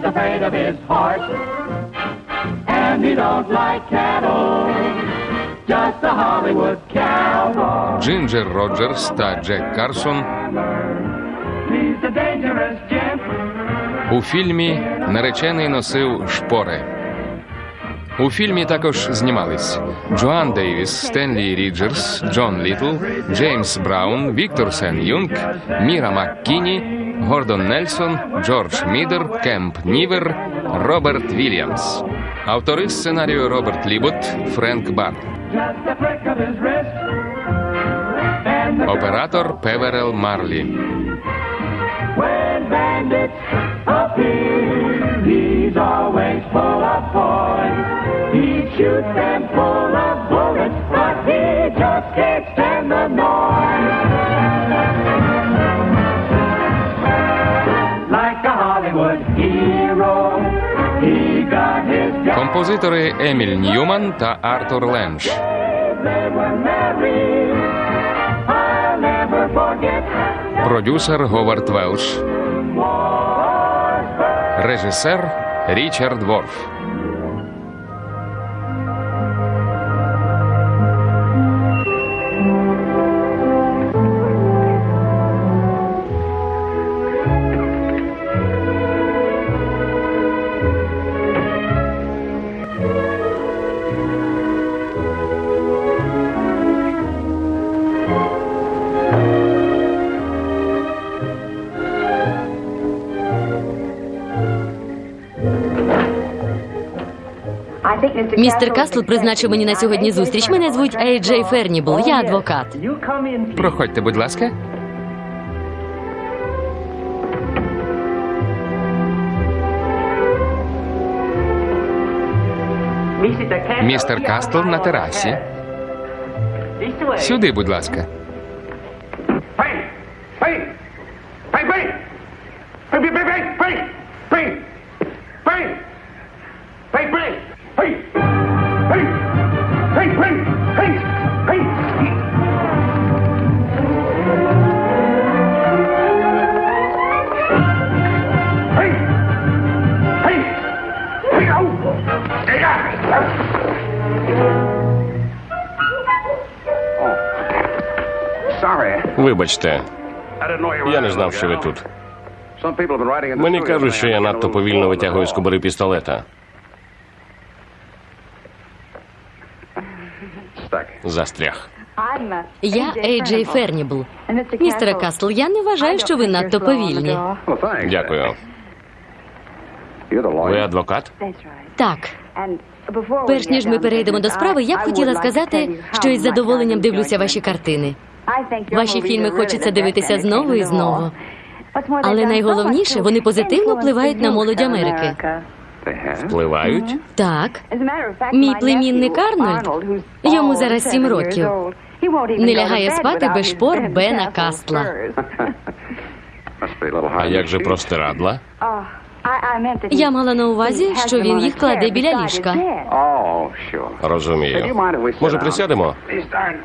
he's afraid of his horse. And he don't like cattle, just a Hollywood cowboy. Джинджер Роджерс та Джек Карсон He's a dangerous gent. у фільмі Наречений носив шпори. У фільмі також знімались Джоан Дейвіс, Стенлі Ріджерс, Джон Літл, Джеймс Браун, Віктор Сен Юнг, Міра МакКіні, Гордон Нельсон, Джордж Мідер, Кемп Нівер, Роберт Вільямс. Автори сценарію Роберт Лібот, Френк Бар. Оператор Певерел Марлі. he just can't stand the noise. Композитори Еміль Ньюман та Артур Ленш. Продюсер Говард Велш. Режисер Річард Ворф. Містер Кастл призначив мені на сьогодні зустріч. Мене звуть Ей Джей Фернібл. Я адвокат. Проходьте, будь ласка. Містер Кастл на терасі. Сюди, будь ласка. Вибачте, я не знав, що ви тут. Мені кажуть, що я надто повільно витягую з кобури пістолета. Застряг. Я Ей Джей Фернібл. Містере Кастл, я не вважаю, що ви надто повільні. Дякую. Ви адвокат? Так, перш ніж ми перейдемо до справи, я б хотіла сказати, що із задоволенням дивлюся ваші картини. Ваші фільми хочеться дивитися знову і знову. Але найголовніше, вони позитивно впливають на молодь Америки. Впливають? Так, Мій племінник Арнольд, йому зараз сім років, не лягає спати без шпор Бена Кастла. А як же простирадла? Я мала на увазі, що він їх кладе біля ліжка. Oh. Розумію. Може, присядемо?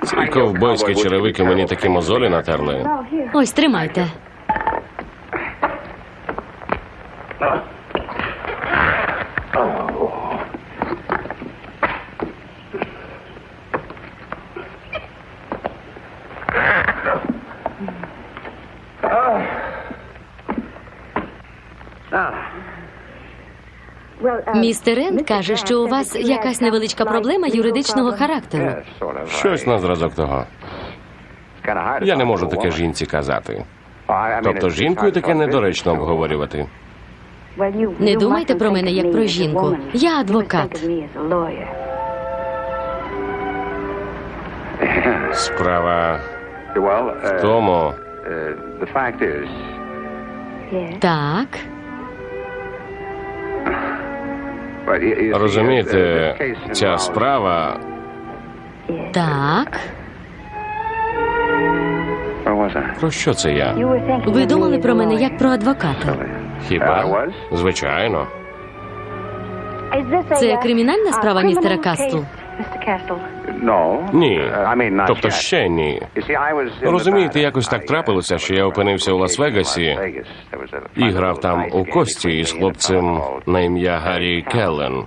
Ці ковбойські черевики мені такі мозолі натерли. Ось тримайте. Містер Енд каже, що у вас якась невеличка проблема юридичного характеру. Щось на зразок того. Я не можу таке жінці казати. Тобто жінкою таке недоречно обговорювати. Не думайте про мене як про жінку. Я адвокат. Справа в тому, Так, розумієте, ця справа так. Про що це я? Ви думали про мене як про адвоката. Хіба? Звичайно. Це кримінальна справа, містера Кастл? Ні. Uh, Тобто ще ні. Розумієте, якось так uh, трапилося, що я опинився у Лас-Вегасі і грав там у кості із хлопцем на ім'я Гаррі Келлен.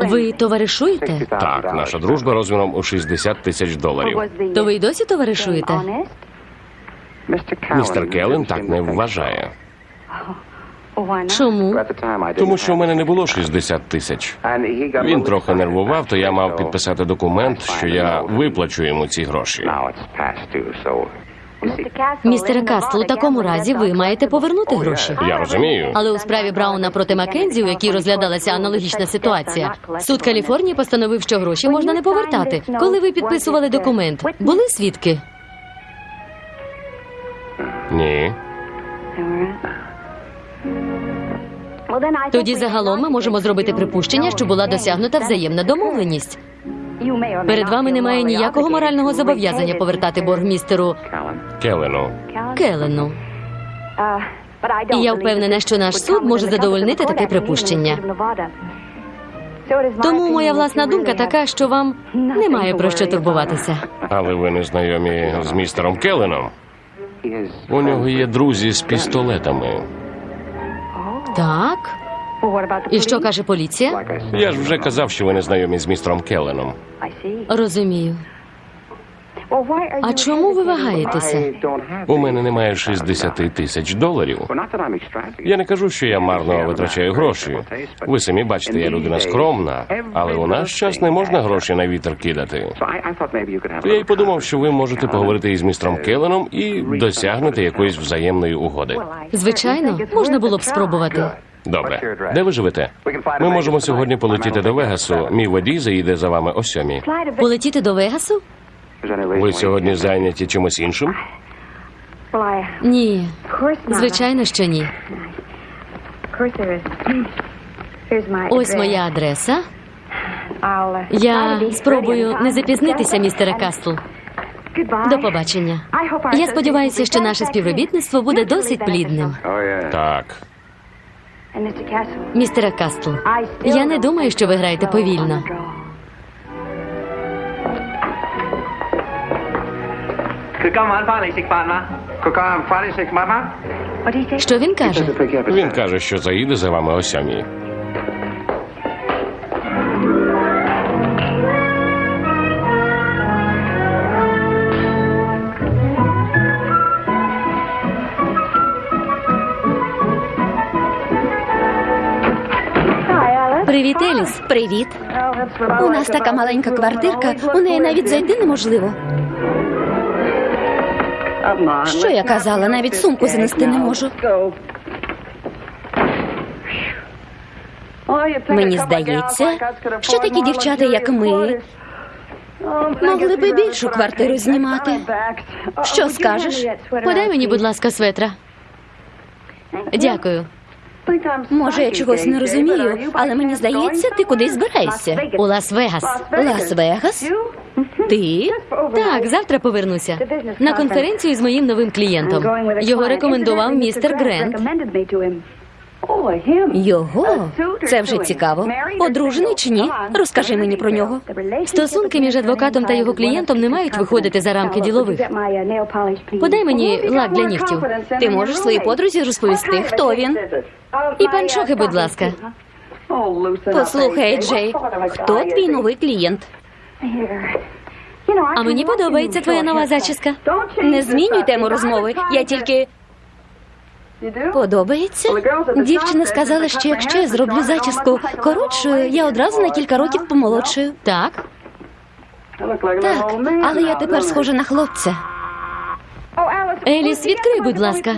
Ви товаришуєте? Так, наша дружба розміром у 60 тисяч доларів. То ви й досі товаришуєте? Містер Келлен так не вважає. Чому? Тому що в мене не було 60 тисяч. Він трохи нервував, то я мав підписати документ, що я виплачу йому ці гроші. Містере Кастл, у такому разі ви маєте повернути гроші. Я розумію. Але у справі Брауна проти Маккензі, у якій розглядалася аналогічна ситуація, суд Каліфорнії постановив, що гроші можна не повертати. Коли ви підписували документ, були свідки? Ні. Тоді загалом ми можемо зробити припущення, що була досягнута взаємна домовленість. Перед вами немає ніякого морального зобов'язання повертати борг містеру Callan. Келлену. Келлену. І я впевнена, що наш суд може задовольнити таке припущення. Тому моя власна думка така, що вам немає про що турбуватися. Але ви не знайомі з містером is У нього є друзі з пістолетами. Так. І що каже поліція? Я ж вже казав, що ви не знайомі з містером Келленом. Розумію. А чому ви вагаєтеся? У мене немає 60 тисяч доларів. Я не кажу, що я марно витрачаю гроші. Ви самі бачите, я людина скромна, але у наш час не можна гроші на вітер кидати. Я й подумав, що ви можете поговорити із містером Келленом і досягнути якоїсь взаємної угоди. Звичайно, можна було б спробувати. Добре, де ви живете? Ми можемо сьогодні полетіти до Вегасу. Мій водій заїде за вами о сьомій. Полетіти до Вегасу? Ви сьогодні зайняті чимось іншим? Ні, звичайно, що ні. Ось моя адреса. Я спробую не запізнитися, містере Кастл. До побачення. Я сподіваюся, що наше співробітництво буде досить плідним. Так. Містере Кастл, я не думаю, що ви граєте повільно. Mama. Що він каже? Він каже, що заїде за вами о сьомій. Привіт, Еліс. Привіт. У нас така маленька квартирка, у неї навіть зайти неможливо. Що я казала, навіть сумку занести не можу. Мені здається, що такі дівчата, як ми, могли би більшу квартиру знімати. Що скажеш? Подай мені, будь ласка, светра. Дякую. Може, я чогось не розумію, але мені здається, ти кудись збираєшся. У Лас-Вегас. Лас-Вегас? Ти? Так, завтра повернуся на конференцію з моїм новим клієнтом. Його рекомендував містер Грент. Його? Це вже цікаво. Одружений чи ні? Розкажи мені про нього. Стосунки між адвокатом та його клієнтом не мають виходити за рамки ділових. Подай мені лак для нігтів. Ти можеш своїй подрузі розповісти, хто він. І панчохи, будь ласка. Послухай, Джей, хто твій новий клієнт? А мені подобається твоя нова зачіска. Не змінюй тему розмови. Я тільки подобається. Дівчина сказала, що якщо я зроблю зачіску коротшою, я одразу на кілька років помолодшую. Так, Так, але я тепер схожа на хлопця. Еліс, відкрий, будь ласка.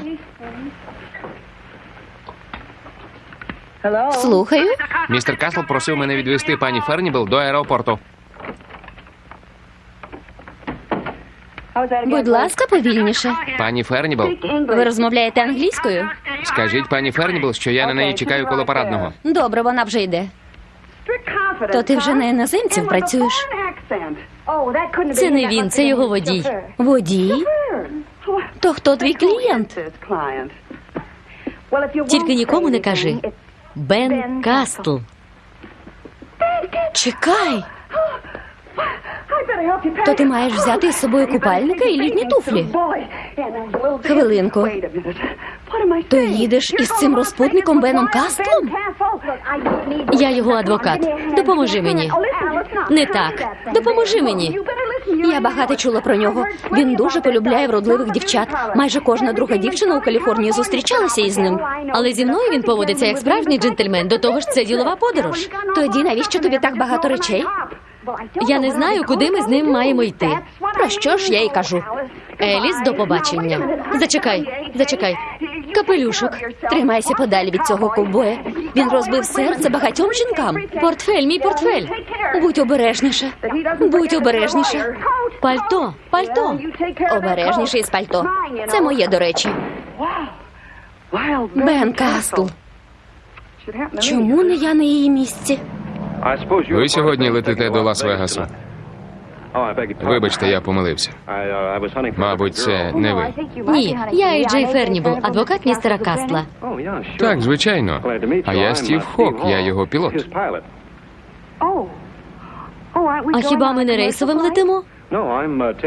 Слухаю. Містер Касл просив мене відвести пані Фернібл до аеропорту. Будь ласка, повільніше. Пані Фернібл, Ви розмовляєте англійською? скажіть пані Фернібл, що я на неї чекаю коло парадного. Добре, вона вже йде. То ти вже на іноземців працюєш? Це не він, це його водій. Водій? То хто твій клієнт? Тільки нікому не кажи. Бен Кастл. Чекай. То ти маєш взяти із собою купальника і літні туфлі. Хвилинку. То їдеш із цим розпутником Беном Кастлом? Я його адвокат. Допоможи мені. Не так. Допоможи мені. Я багато чула про нього. Він дуже полюбляє вродливих дівчат. Майже кожна друга дівчина у Каліфорнії зустрічалася із ним. Але зі мною він поводиться як справжній джентльмен. До того ж, це ділова подорож. Тоді навіщо тобі так багато речей? Я не знаю, куди ми з ним маємо йти. Про що ж я й кажу? Еліс, до побачення. Зачекай, зачекай. Капелюшок. Тримайся подалі від цього ковбоя. Він розбив серце багатьом жінкам. Портфель, мій портфель. Будь обережніше. Будь обережніше. Пальто, пальто. Обережніше із пальто. Це моє, до речі. Бен Кастл. Чому не я на її місці? Ви сьогодні летите до Лас-Вегасу. Вибачте, я помилився. Мабуть, це не ви. Ні, я і Джей Фернібл, адвокат містера Кастла. Так, звичайно. А я Стів Хок, я його пілот. А хіба ми не рейсовим летимо?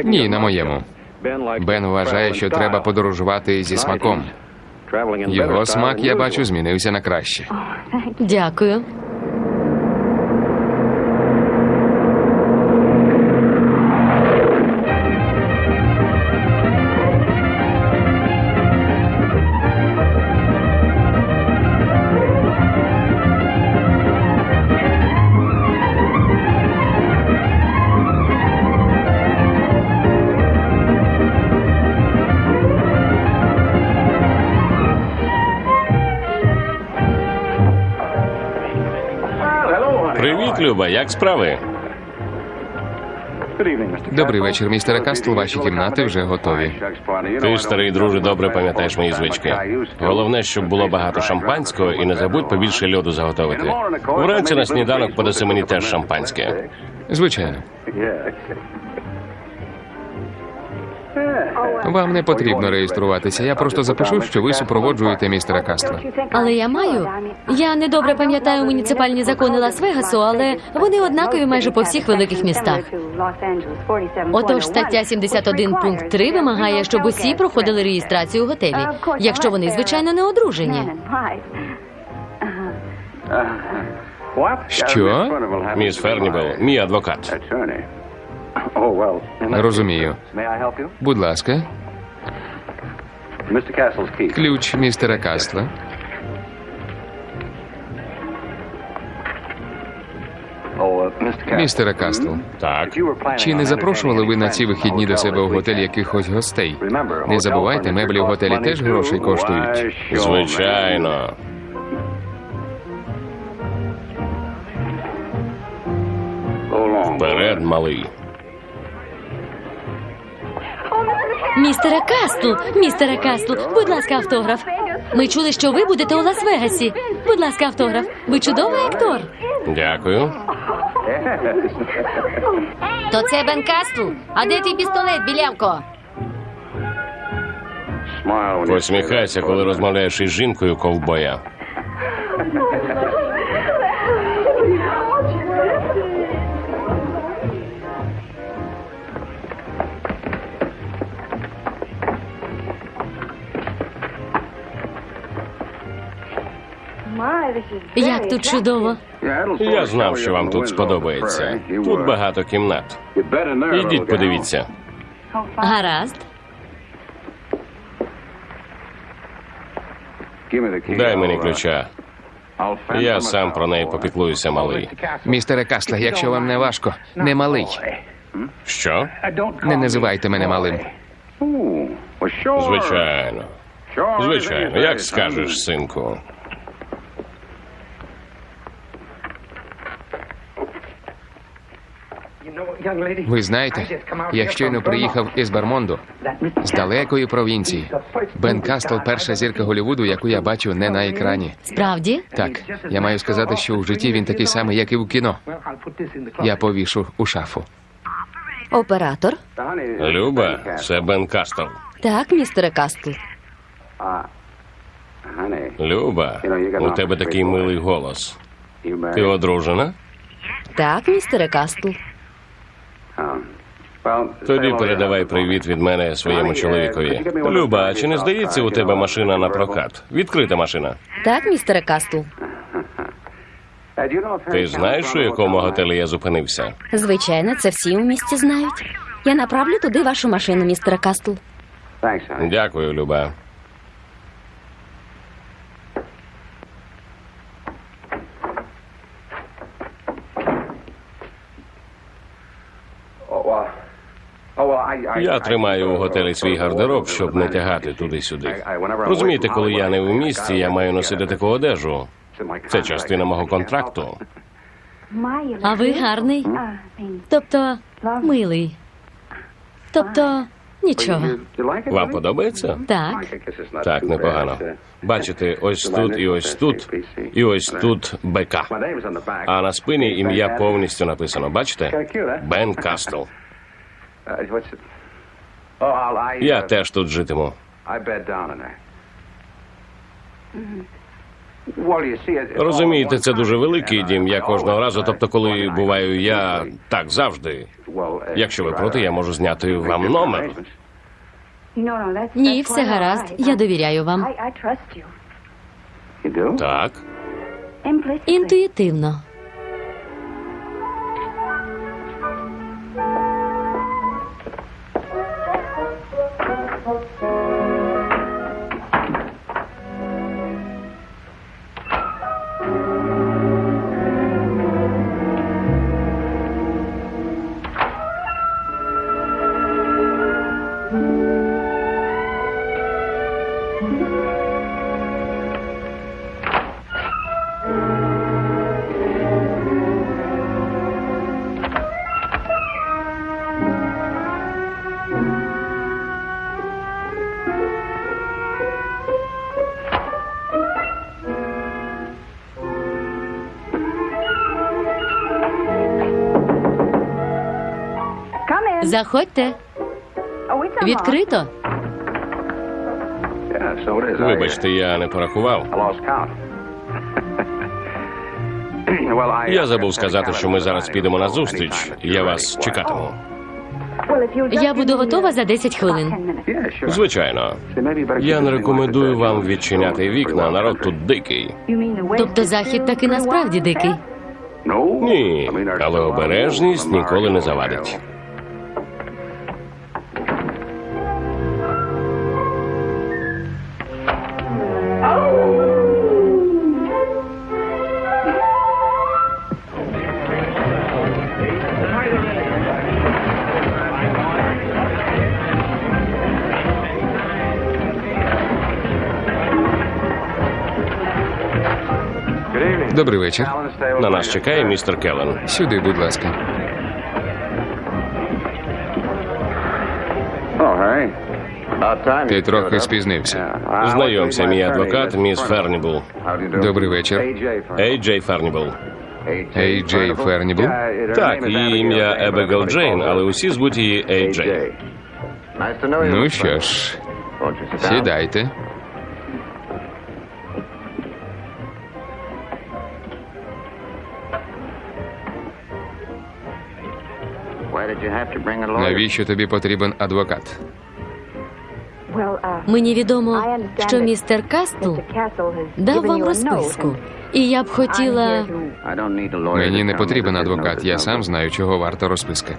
Ні, на моєму. Бен вважає, що треба подорожувати зі смаком. Його смак, я бачу, змінився на краще. Дякую. Люба, як справи? Добрий вечір, містере Кастл. Ваші кімнати вже готові. Ти, старий друже, добре пам'ятаєш мої звички. Головне, щоб було багато шампанського і не забудь побільше льоду заготовити. Вранці на сніданок подаси мені теж шампанське. Звичайно. Вам не потрібно реєструватися. Я просто запишу, що ви супроводжуєте містера Кастла. Але я маю. Я недобре пам'ятаю муніципальні закони Лас-Вегасу, але вони однакові майже по всіх великих містах. Отож, стаття 71 пункт 3 вимагає, щоб усі проходили реєстрацію у готелі, якщо вони, звичайно, не одружені. Що? Міс Фернібел, мій адвокат. Розумію. Будь ласка, Mr. Castle's key. ключ містера Кастла. Oh, uh. Містере Кастл, Так, чи не запрошували ви на ці вихідні до себе в готель якихось гостей? Не забувайте, меблі в готелі теж грошей коштують. звичайно. Вперед, малий. Містере Кастл, містере Кастл, будь ласка, автограф. Ми чули, що ви будете у Лас-Вегасі. Будь ласка, автограф. Ви чудовий актор. Дякую. То це Бен Кастл. А де твій пістолет, білявко? Посміхайся, коли розмовляєш із жінкою ковбоя. Як тут чудово. Я знав, що вам тут сподобається. Тут багато кімнат. Ідіть, подивіться. Гаразд. Дай мені ключа. Я сам про неї попіклуюся, малий. Містере Кастле, якщо вам не важко, не малий. Що? Не називайте мене малим. Звичайно. Звичайно, як скажеш, синку. Ви знаєте, я щойно приїхав із Бермонду, з далекої провінції. Бен Кастл перша зірка Голлівуду, яку я бачу не на екрані. Справді? Так, я маю сказати, що у житті він такий самий, як і в кіно. Я повішу у шафу. Оператор. Люба, це Бен Кастл. Так, містере Кастл. Люба, у тебе такий милий голос. Ти одружена? Так, містере Кастл. Тоді передавай привіт від мене своєму чоловікові. Люба, а чи не здається у тебе машина на прокат? Відкрита машина. Так, містере Кастл. Ти знаєш, у якому готелі я зупинився? Звичайно, це всі у місті знають. Я направлю туди вашу машину, містере Кастл. Дякую, Люба. Я тримаю у готелі свій гардероб, щоб не тягати туди-сюди. Розумієте, коли я не в місті, я маю носити таку одежу. Це частина мого контракту. А ви гарний? Тобто, милий. Тобто, нічого. Вам подобається? Так. Так, непогано. Бачите, ось тут і ось тут, і ось тут БК. А на спині ім'я повністю написано. Бачите? Бен Кастл. Я теж тут житиму. Розумієте, це дуже великий дім. Я кожного разу, тобто, коли буваю я так завжди. Якщо ви проти, я можу зняти вам номер. Ні, все гаразд. Я довіряю вам. Так. Інтуїтивно. Заходьте. Відкрито. Вибачте, я не порахував. Я забув сказати, що ми зараз підемо на зустріч. Я вас чекатиму. Я буду готова за 10 хвилин. Звичайно. Я не рекомендую вам відчиняти вікна. Народ тут дикий. Тобто захід таки насправді дикий. Ні, але обережність ніколи не завадить. Вечір. На нас чекає містер Келлен. Сюди, будь ласка. Ти трохи спізнився. Знайомся, мій адвокат, міс Фернібл. Добрий вечір. Ей Джей Фернібл. Ей Джей Фернібл. Так, її ім'я Ебігейл Джейн, але усі звуть її Ей Джей. Ну що ж, сідайте. Навіщо тобі потрібен адвокат? Мені відомо, що містер Кастл дав вам розписку. І я б хотіла. Мені не потрібен адвокат. Я сам знаю, чого варта розписка.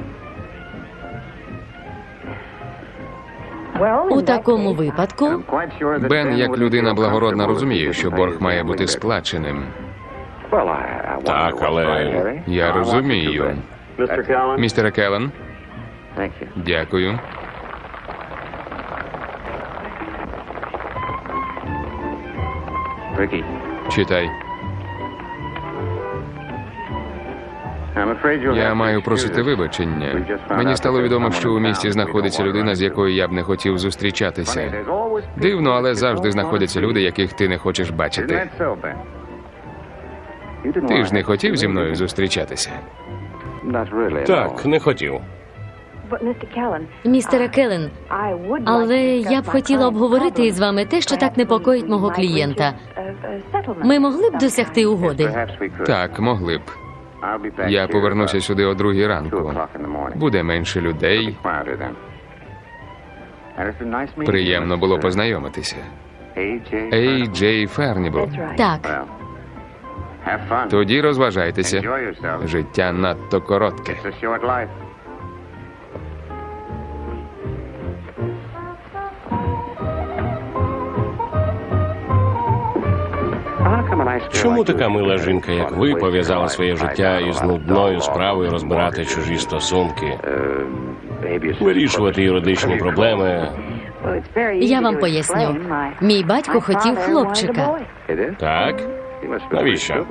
У такому випадку Бен, як людина благородна, розуміє, що борг має бути сплаченим. Так, але Я розумію. Містере Келлен, дякую. Читай. Я маю просити вибачення. Мені стало відомо, що у місті знаходиться людина, з якою я б не хотів зустрічатися. Дивно, але завжди знаходяться люди, яких ти не хочеш бачити. Ти ж не хотів зі мною зустрічатися. так, не хотів. Містере Келлен, але я б хотіла обговорити із вами те, що так непокоїть мого клієнта. Ми могли б досягти угоди. Так, могли б. Я повернуся сюди о другій ранку. Буде менше людей. Приємно було познайомитися. Ей, Джей Фернібл. Так, Тоді розважайтеся. Життя надто коротке. Чому така мила жінка, як ви, пов'язала своє життя із нудною справою розбирати чужі стосунки, вирішувати юридичні проблеми? я вам поясню. Мій батько хотів хлопчика. Так? Навіщо?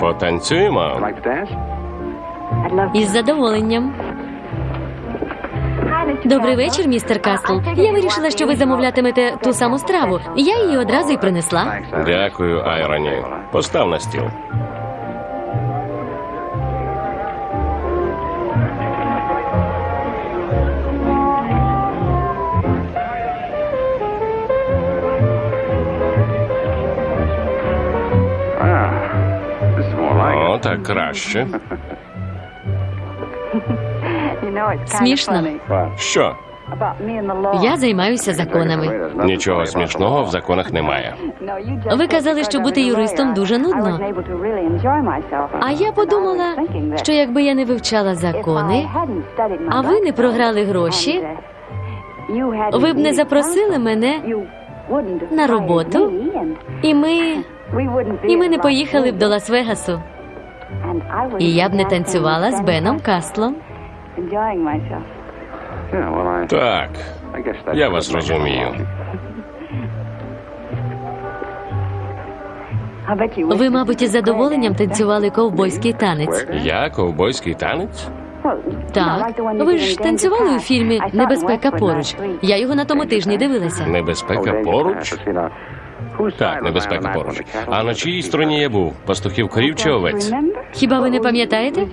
Потанцюємо? Із задоволенням. Добрий вечір, містер Кастл. Я вирішила, що ви замовлятимете ту саму страву. Я її одразу й принесла. Дякую, Айроні. Постав на стіл. О, так краще. Смішно. Що? Я займаюся законами. Нічого смішного в законах немає. Ви казали, що бути юристом дуже нудно. А я подумала, що якби я не вивчала закони, а ви не програли гроші, ви б не запросили мене на роботу, і ми, і ми не поїхали б до Лас-Вегасу. І я б не танцювала з Беном Кастлом. Так, я вас розумію. Ви, мабуть, із задоволенням танцювали ковбойський танець. Я ковбойський танець? Так, ви ж танцювали у фільмі Небезпека поруч. Я його на тому тижні дивилася. Небезпека поруч? Так, небезпека поруч. А на чиїй стороні я був? Пастухів корів чи овець? Хіба ви не пам'ятаєте?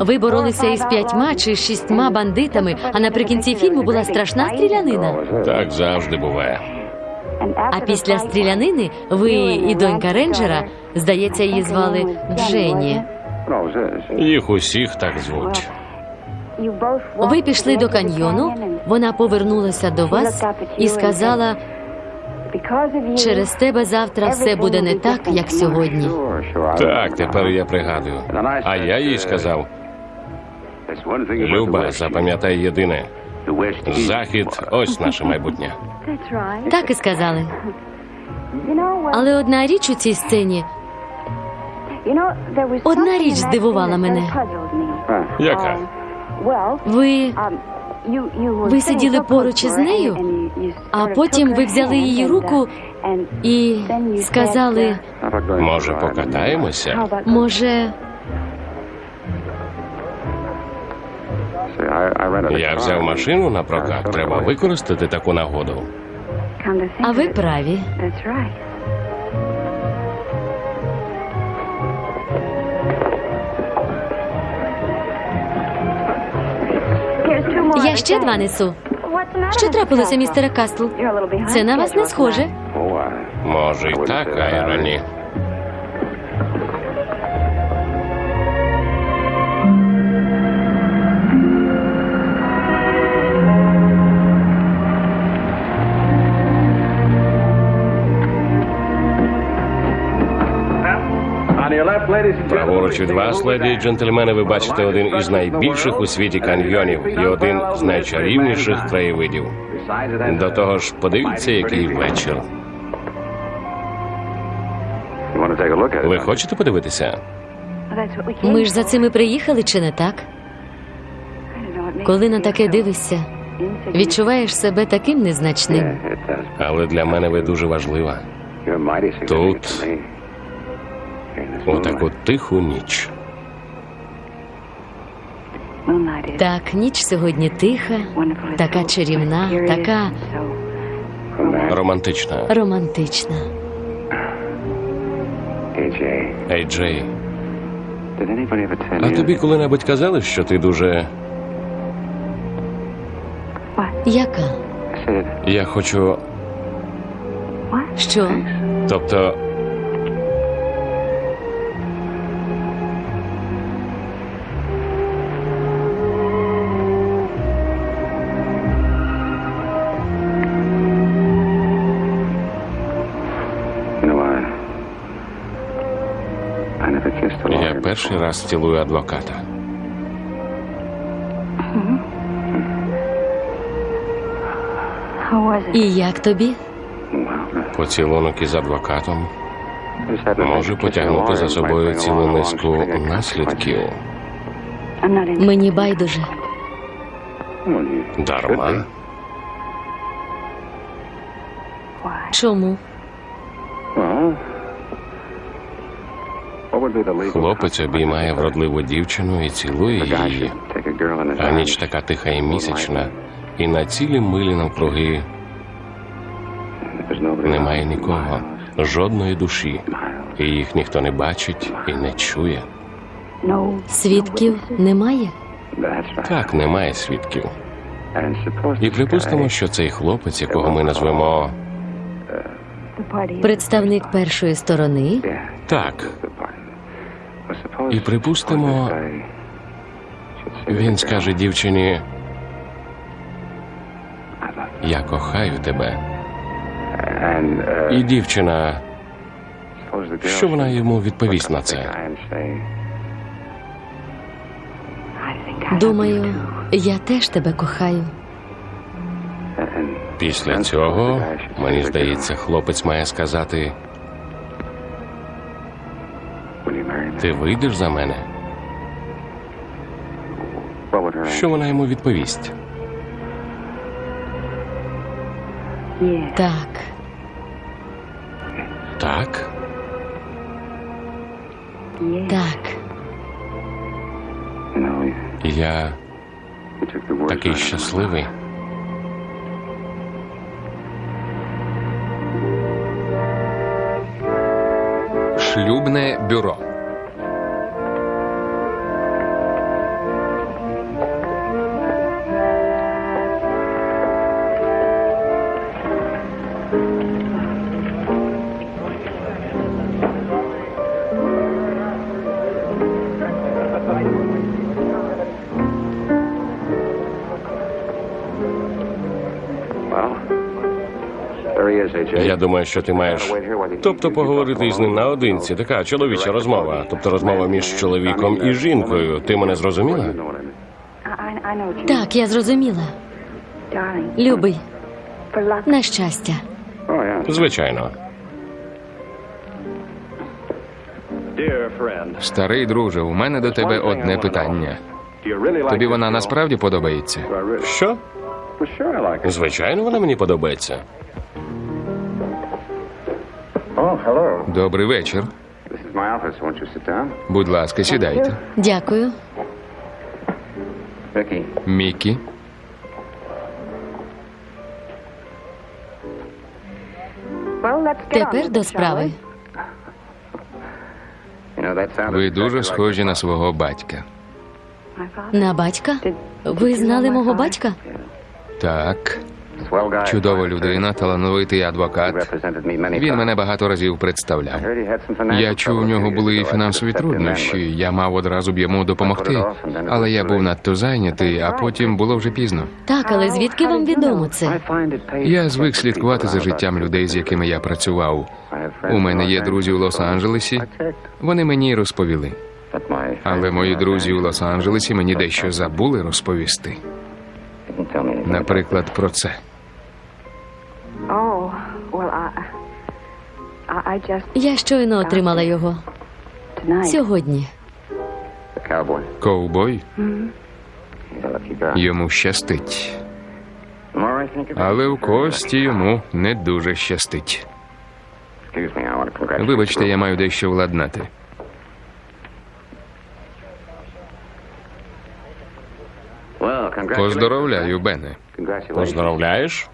Ви боролися із п'ятьма чи шістьма бандитами, а наприкінці фільму була страшна стрілянина. Так завжди буває. А після стрілянини ви і донька рейнджера, здається, її звали Дженні. Їх усіх так звуть. Ви пішли до каньйону, вона повернулася до вас і сказала: через тебе завтра все буде не так, як сьогодні. Так, тепер я пригадую. А я їй сказав: Люба, запам'ятай єдине. Захід ось наше майбутнє. Так і сказали. Але одна річ у цій сцені Одна річ здивувала мене. Яка? ви. Ви сиділи поруч із нею, А потім ви взяли її руку і сказали, Може, покатаємося? може, Я взяв машину на прокат. Треба використати таку нагоду. а ви праві. Я ще два несу. Що трапилося, містере Кастл? Це на вас не схоже. Може, й так, Айроні. Праворуч від вас, леді і джентльмени, ви бачите один із найбільших у світі каньйонів і один з найчарівніших краєвидів. До того ж, подивіться, який вечір. Ви хочете подивитися? Ми ж за цим і приїхали, чи не так? Коли на таке дивишся, відчуваєш себе таким незначним. Але для мене ви дуже важлива. Тут У таку тиху ніч. Так, ніч сьогодні тиха, така чарівна, така Романтична. романтична. Ей, Джей, а тобі коли-небудь казали, що ти дуже. Яка? Я хочу. Що? Тобто, я перший раз цілую адвоката. І як тобі? Поцілунок із адвокатом може потягнути за собою цілу низку наслідків. Мені байдуже. Дарма. Чому? Хлопець обіймає вродливу дівчину і цілує її. А ніч така тиха і місячна, і на цілі милі навкруги немає нікого, жодної душі, і їх ніхто не бачить і не чує. Свідків немає? Так, немає свідків. І припустимо, що цей хлопець, якого ми назвемо Представник першої сторони? Так, the party. Well, suppose- І припустимо, він скаже дівчині. Я кохаю тебе. І дівчина, що вона йому відповість на це? Думаю, я теж тебе кохаю. Після цього, мені здається, хлопець має сказати: Ти вийдеш за мене? Що вона йому відповість? Так. Так, Так. Я такий щасливий. Шлюбне бюро. Я думаю, що ти маєш. Тобто поговорити із ним наодинці. Така чоловіча розмова. Тобто розмова між чоловіком і жінкою. Ти мене зрозуміла? Так, я зрозуміла. Любий, на щастя. Звичайно. Старий друже, у мене до тебе одне питання. Тобі вона насправді подобається? Що? Звичайно, вона мені подобається. Sit down? Будь ласка, сідайте. Дякую. Мікі, Тепер до справи. you know, that sounded ви дуже схожі на свого батька. На батька? Ви знали мого батька? Так. Чудова людина, талановитий many Він мене багато разів представляв. Я чув, у нього були. I фінансові труднощі. Я мав одразу б йому допомогти, але я був надто зайнятий, а потім було вже пізно. Так, але звідки вам відомо це? Я звик слідкувати за життям людей, з якими я працював. У мене є друзі у Лос-Анджелесі. Вони мені розповіли. Але мої друзі у Лос-Анджелесі мені дещо забули розповісти. Наприклад, про це. Oh, well, I, I, I just Я щойно отримала його. Сьогодні. Ковбой йому щастить, але у кості йому не дуже щастить. Вибачте, я маю дещо владнати. Поздоровляю, Бене. Congratulations.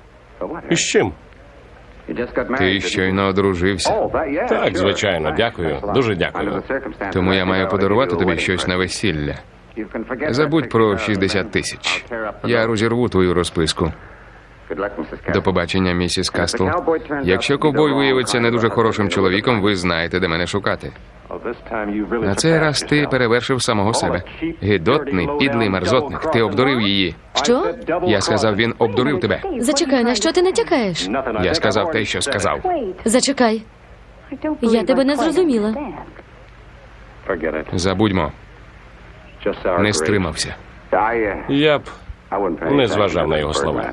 І з чим? Ти щойно одружився, Так, звичайно, дякую. Дуже дякую. Тому я маю подарувати тобі щось на весілля. Забудь про 60,000 60 тисяч. I'll tear up the Я розірву твою розписку. До побачення, місіс Кастл. Якщо ковбой виявиться не дуже хорошим чоловіком, ви знаєте, де мене шукати. На цей раз ти перевершив самого себе. Гидотний, підлий мерзотник. Ти обдурив її. Що? Я сказав, він обдурив тебе. Зачекай, на що ти натякаєш? Я сказав те, що сказав. Зачекай. Я тебе не зрозуміла. Забудьмо, не стримався. Я б не зважав на його слова.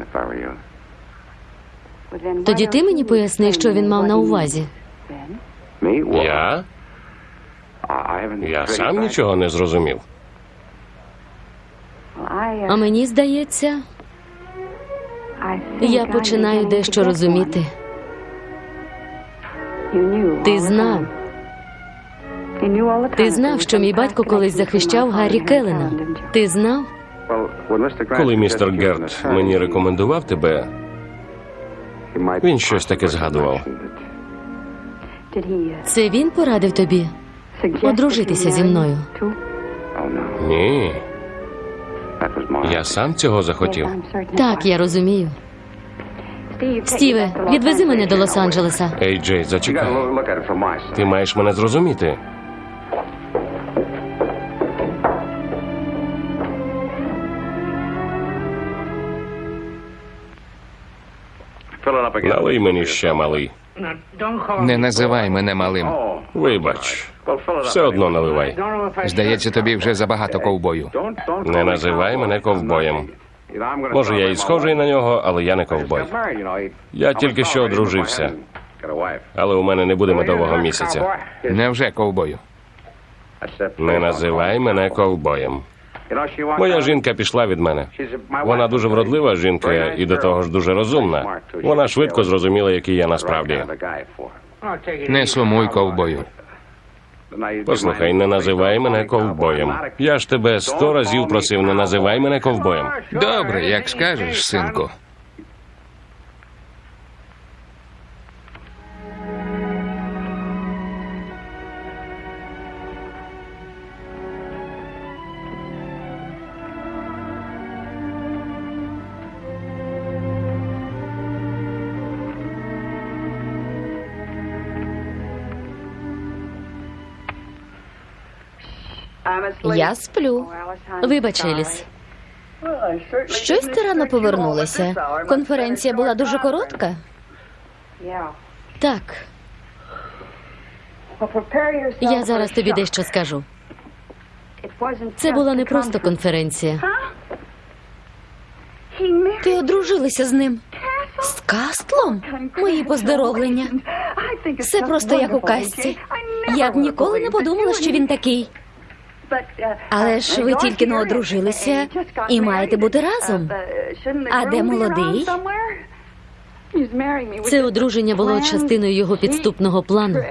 Тоді ти мені поясни, що він мав на увазі. Я? Я сам нічого не зрозумів. А мені здається, я починаю дещо розуміти. Ти знав. Ти знав, що мій батько колись захищав Гаррі Келлена. Ти знав? Коли містер Герт мені рекомендував тебе, він щось таке згадував. Це він порадив тобі одружитися зі мною. Ні, я сам цього захотів. Так, я розумію. Стіве, відвези мене до Лос-Анджелеса. Ей, Джей, зачекай. Ти маєш мене зрозуміти. Налий мені ще малий. Не називай мене малим. Вибач, все одно наливай. Здається, тобі вже забагато ковбою. Не називай мене ковбоєм. Може, я і схожий на нього, але я не ковбой. Я тільки що одружився, але у мене не буде медового місяця. Невже ковбою? Не називай мене ковбоєм. Моя жінка пішла від мене. Вона дуже вродлива жінка і до того ж дуже розумна. Вона швидко зрозуміла, який я насправді. Не сумуй ковбою. Послухай, не називай мене ковбоєм. Я ж тебе сто разів просив, не називай мене ковбоєм. Добре, як скажеш, синку. Я сплю. Вибач, Еліс. Щось ти рано повернулася. Конференція була дуже коротка. Так, я зараз тобі дещо скажу. Це була не просто конференція. Ти одружилася з ним. З Кастлом? Мої поздоровлення. Все просто як у казці. Я б ніколи не подумала, що він такий. Але ж ви тільки не одружилися і маєте бути разом. А де молодий? Це одруження було частиною його підступного плану.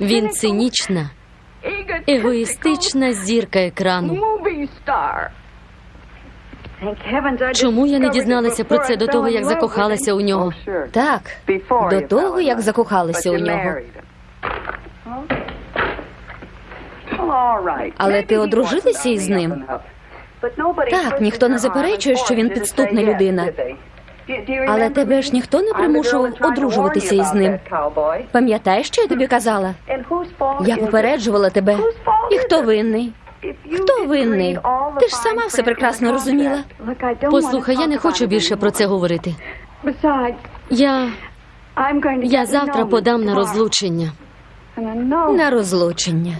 Він цинічна, егоїстична зірка екрану. Чому я не дізналася про це до того, як закохалася у нього? Так, до того, як закохалися у нього. Але ти одружилася із ним? Так, ніхто не заперечує, що він підступна людина. Але тебе ж ніхто не примушував одружуватися із ним. Пам'ятаєш, що я тобі казала? Я попереджувала тебе. І хто винний? Хто винний? Ти ж сама все прекрасно розуміла. Послухай, я не хочу більше про це говорити. Я, я завтра подам на розлучення. На розлучення.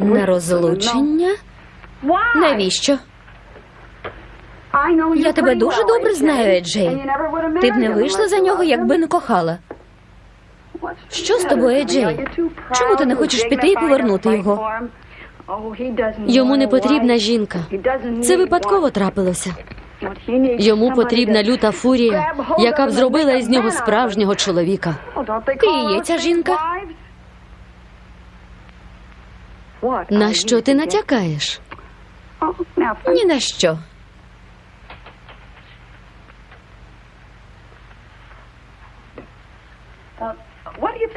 На розлучення? Навіщо? Я тебе дуже добре знаю, Еджей. Ти б не вийшла за нього, якби не кохала. Що з тобою, Еджей? Чому ти не хочеш піти і повернути його? Йому не потрібна жінка. Це випадково трапилося. Йому потрібна люта фурія, яка б зробила із нього справжнього чоловіка. Ти є ця жінка? На що ти натякаєш? Ні на що.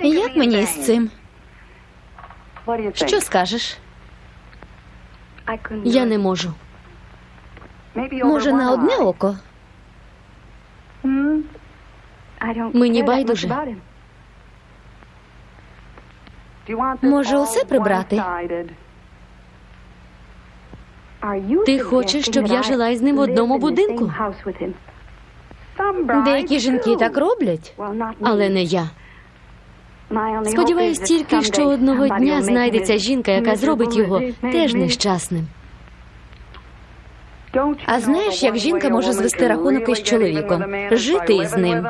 Як мені з цим? Що скажеш? Я не можу. Може, на одне око? Мені байдуже. Може, усе прибрати? Ти хочеш, щоб я жила із ним в одному будинку? Деякі жінки так роблять. Але не я. Сподіваюсь тільки, що одного дня знайдеться жінка, яка зробить його теж нещасним. А знаєш, як жінка може звести рахунок із чоловіком, жити із ним.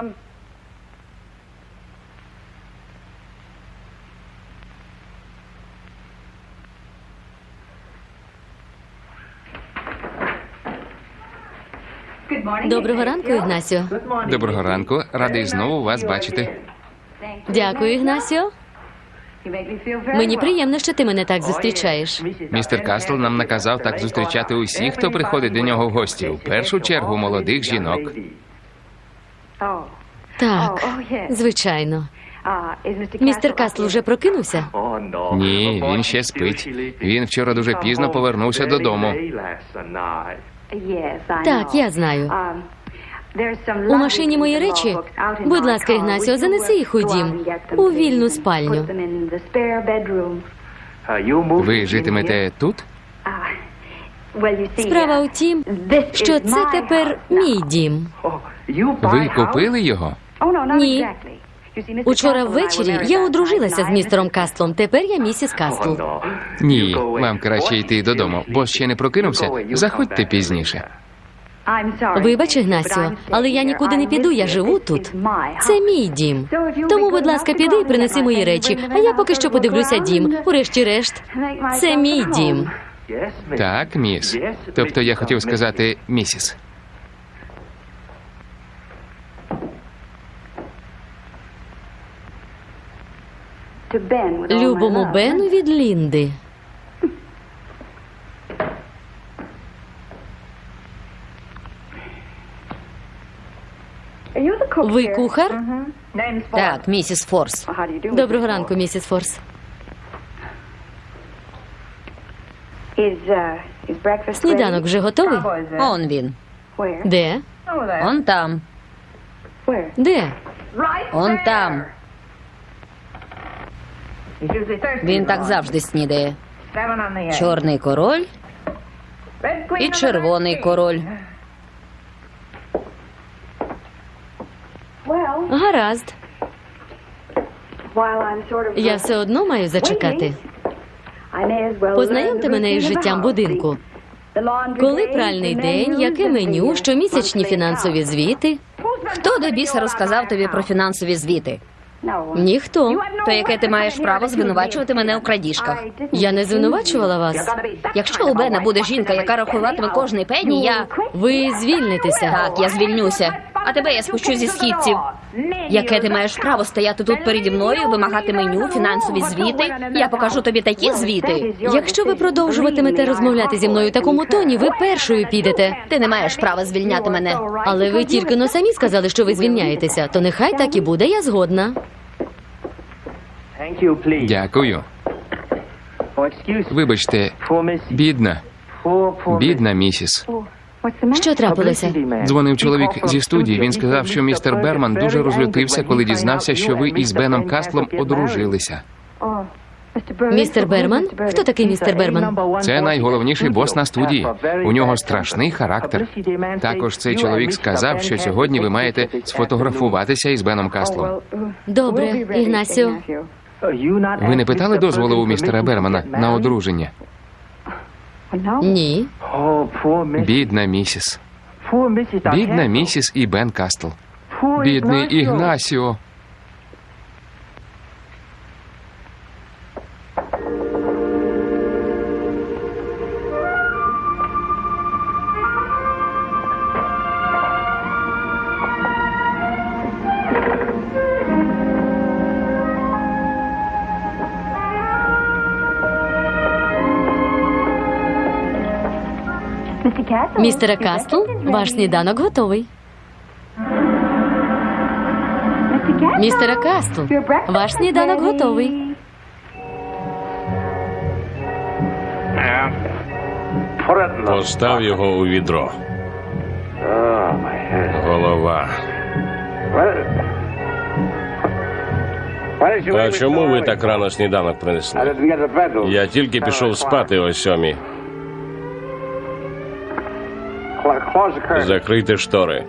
Доброго ранку, Ігнасіо. Доброго ранку, радий знову вас бачити. Дякую, Ігнасіо. Мені приємно, що ти мене так зустрічаєш. Містер Кастл нам наказав так зустрічати усіх, хто приходить до нього в гості. В першу чергу молодих жінок. Так, звичайно. Містер Кастл вже прокинувся? Ні, він ще спить. Він вчора дуже пізно повернувся додому. Так, я знаю. У машині мої речі. Будь ласка, Ігнасіо, занеси їх у дім, у вільну спальню. Ви житимете тут? Справа у тім, що це тепер мій дім. Ви купили його? Ні. Учора ввечері я одружилася з містером Кастлом. Тепер я місіс Кастл. Ні, вам краще йти додому, бо ще не прокинувся. Заходьте пізніше. Вибач, Ігнасіо, але я нікуди не піду, я живу тут. Це мій дім. Тому, будь ласка, піди і принеси мої речі, а я поки що подивлюся дім. Урешті-решт, це мій дім. Так, міс. Тобто я хотів сказати місіс. Любому Бену від Лінди. Ви кухар? Так, місіс Форс. Доброго ранку, місіс Форс. Сніданок вже готовий? Он він. Де? Он там. Де? Он там. Він так завжди снідає. Чорний король і червоний король. Гаразд. Я все одно маю зачекати. Познайомте мене із життям будинку. Коли пральний день, яке меню, щомісячні фінансові звіти? Хто до біса розказав тобі про фінансові звіти? Ніхто. То яке ти маєш право звинувачувати мене у крадіжках? Я не звинувачувала вас. Якщо у Бена буде жінка, яка рахуватиме кожний пенні, я Ви звільнитеся. так, я звільнюся. А тебе я спущу зі східців. Яке ти маєш право стояти тут переді мною, вимагати меню, фінансові звіти? Я покажу тобі такі звіти. Якщо ви продовжуватимете розмовляти зі мною у такому тоні, ви першою підете. Ти не маєш права звільняти мене. Але ви тільки но самі сказали, що ви звільняєтеся, то нехай так і буде, я згодна. Дякую. Вибачте, бідна, бідна місіс. Що трапилося? Дзвонив чоловік зі студії. Він сказав, що містер Берман дуже розлютився, коли дізнався, що ви із Беном Кастлом одружилися. Містер Берман? Хто такий містер Берман? Це найголовніший бос на студії. У нього страшний характер. Також цей чоловік сказав, що сьогодні ви маєте сфотографуватися із Беном Кастлом. Добре, Ігнасіо. Ви не питали дозволу у містера Бермана на одруження? Ні. Бідна місіс. Бідна місіс і Бен Кастл. Бідний Ігнасіо. Містере Кастл, ваш сніданок готовий. Містере Кастл, ваш сніданок готовий. Постав його у відро. Голова. А чому ви так рано сніданок принесли? Я тільки пішов спати о сьомій. Закрийте штори.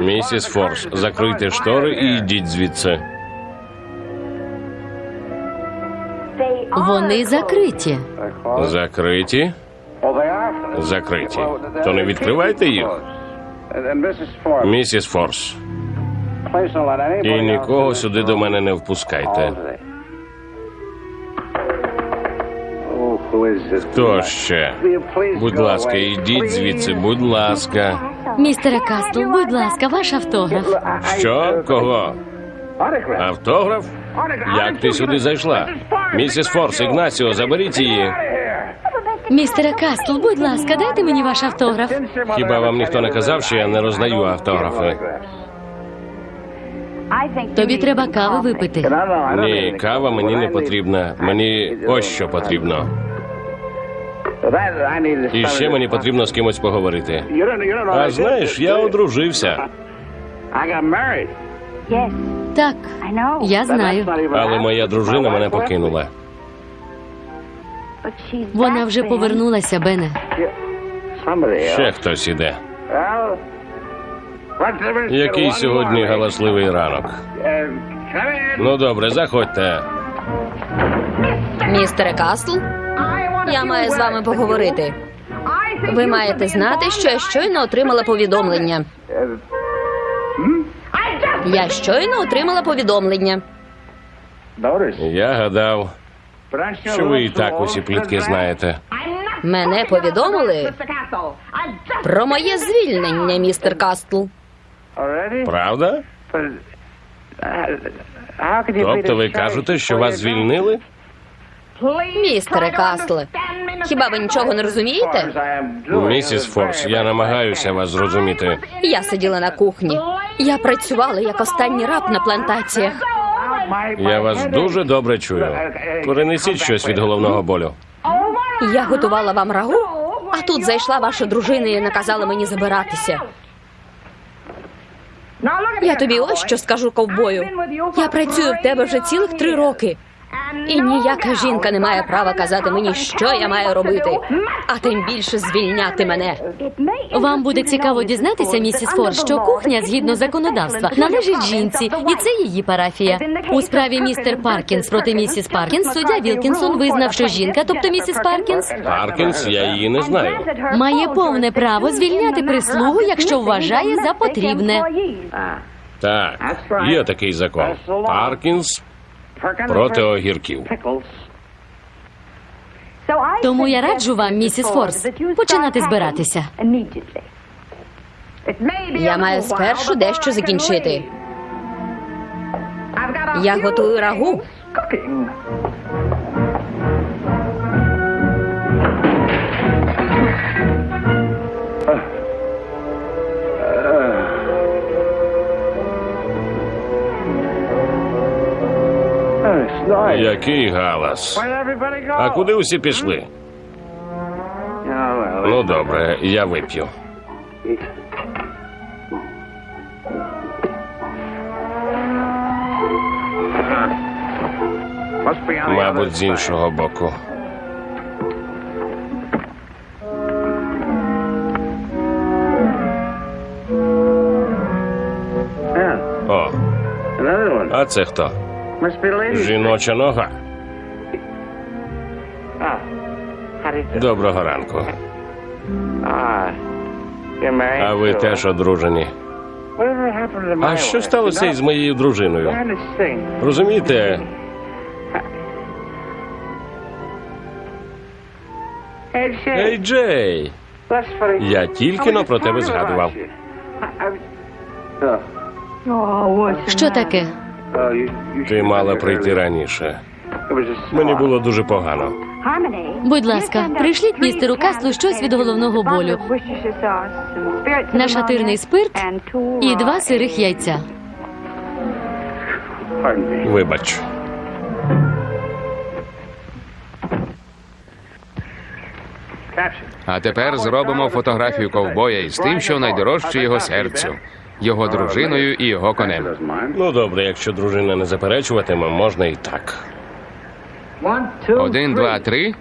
Місіс Форс, закрийте штори і йдіть звідси. Вони закриті. Закриті? Закриті. То не відкривайте їх. Місіс Форс. І нікого сюди до мене не впускайте. Хто ще? Будь ласка, йдіть звідси, будь ласка. Містере Кастл, будь ласка, ваш автограф. Що? Кого? Автограф? Як ти сюди зайшла? Місіс Форс, Ігнасіо, заберіть її. Містере Кастл, будь ласка, дайте мені ваш автограф. Хіба вам ніхто не казав, що я не роздаю автографи? Тобі треба кави випити. Ні, кава мені не потрібна. Мені ось що потрібно. І ще мені потрібно з кимось поговорити. А знаєш, я одружився, Так, я знаю. але моя дружина мене покинула. Вона вже повернулася, Бене. Ще хтось іде. Який сьогодні галасливий ранок. Ну добре, заходьте. Містере Касл, я маю з вами поговорити. Ви маєте знати, що я щойно отримала повідомлення. Я щойно отримала повідомлення. Я гадав, що ви і так усі плітки знаєте. Мене повідомили про моє звільнення, містер Кастл. Правда? Тобто ви кажете, що вас звільнили? Містере Кастл, хіба ви нічого не розумієте? Місіс Форс, я намагаюся вас зрозуміти. Я сиділа на кухні. Я працювала як останній раб на плантаціях. Я вас дуже добре чую. Перенесіть щось від головного болю. Я готувала вам рагу, а тут зайшла ваша дружина і наказала мені забиратися. Я тобі ось що скажу ковбою. Я працюю в тебе вже цілих три роки. І ніяка жінка не має права казати мені, що я маю робити, а тим більше звільняти мене. Вам буде цікаво дізнатися, місіс Форс, що кухня, згідно законодавства, належить жінці, і це її парафія. У справі містер Паркінс проти місіс Паркінс суддя Вілкінсон визнав, що жінка, тобто місіс Паркінс, Паркінс, я її не знаю. має повне право звільняти прислугу, якщо вважає за потрібне. Так, є такий закон. Паркінс проти огірків. Тому я раджу вам, місіс Форс, починати збиратися. Я маю спершу дещо закінчити. Я готую рагу. Який галас? А куди усі пішли? Ну добре, я вип'ю. Мабуть, з іншого боку. А це хто? Жіноча нога. Доброго ранку. А ви теж одружені. А що сталося із моєю дружиною? Розумієте? Ей, Джей, я тільки но про тебе згадував. Що таке? Ти мала прийти раніше. Мені було дуже погано. Будь ласка, прийшліть містеру Каслу щось від головного болю. Нашатирний спирт і два сирих яйця. Вибач. А тепер зробимо фотографію ковбоя із тим, що найдорожче його серцю, його дружиною і його конем. Ну добре, якщо дружина не заперечуватиме, можна і так. Один, два, три.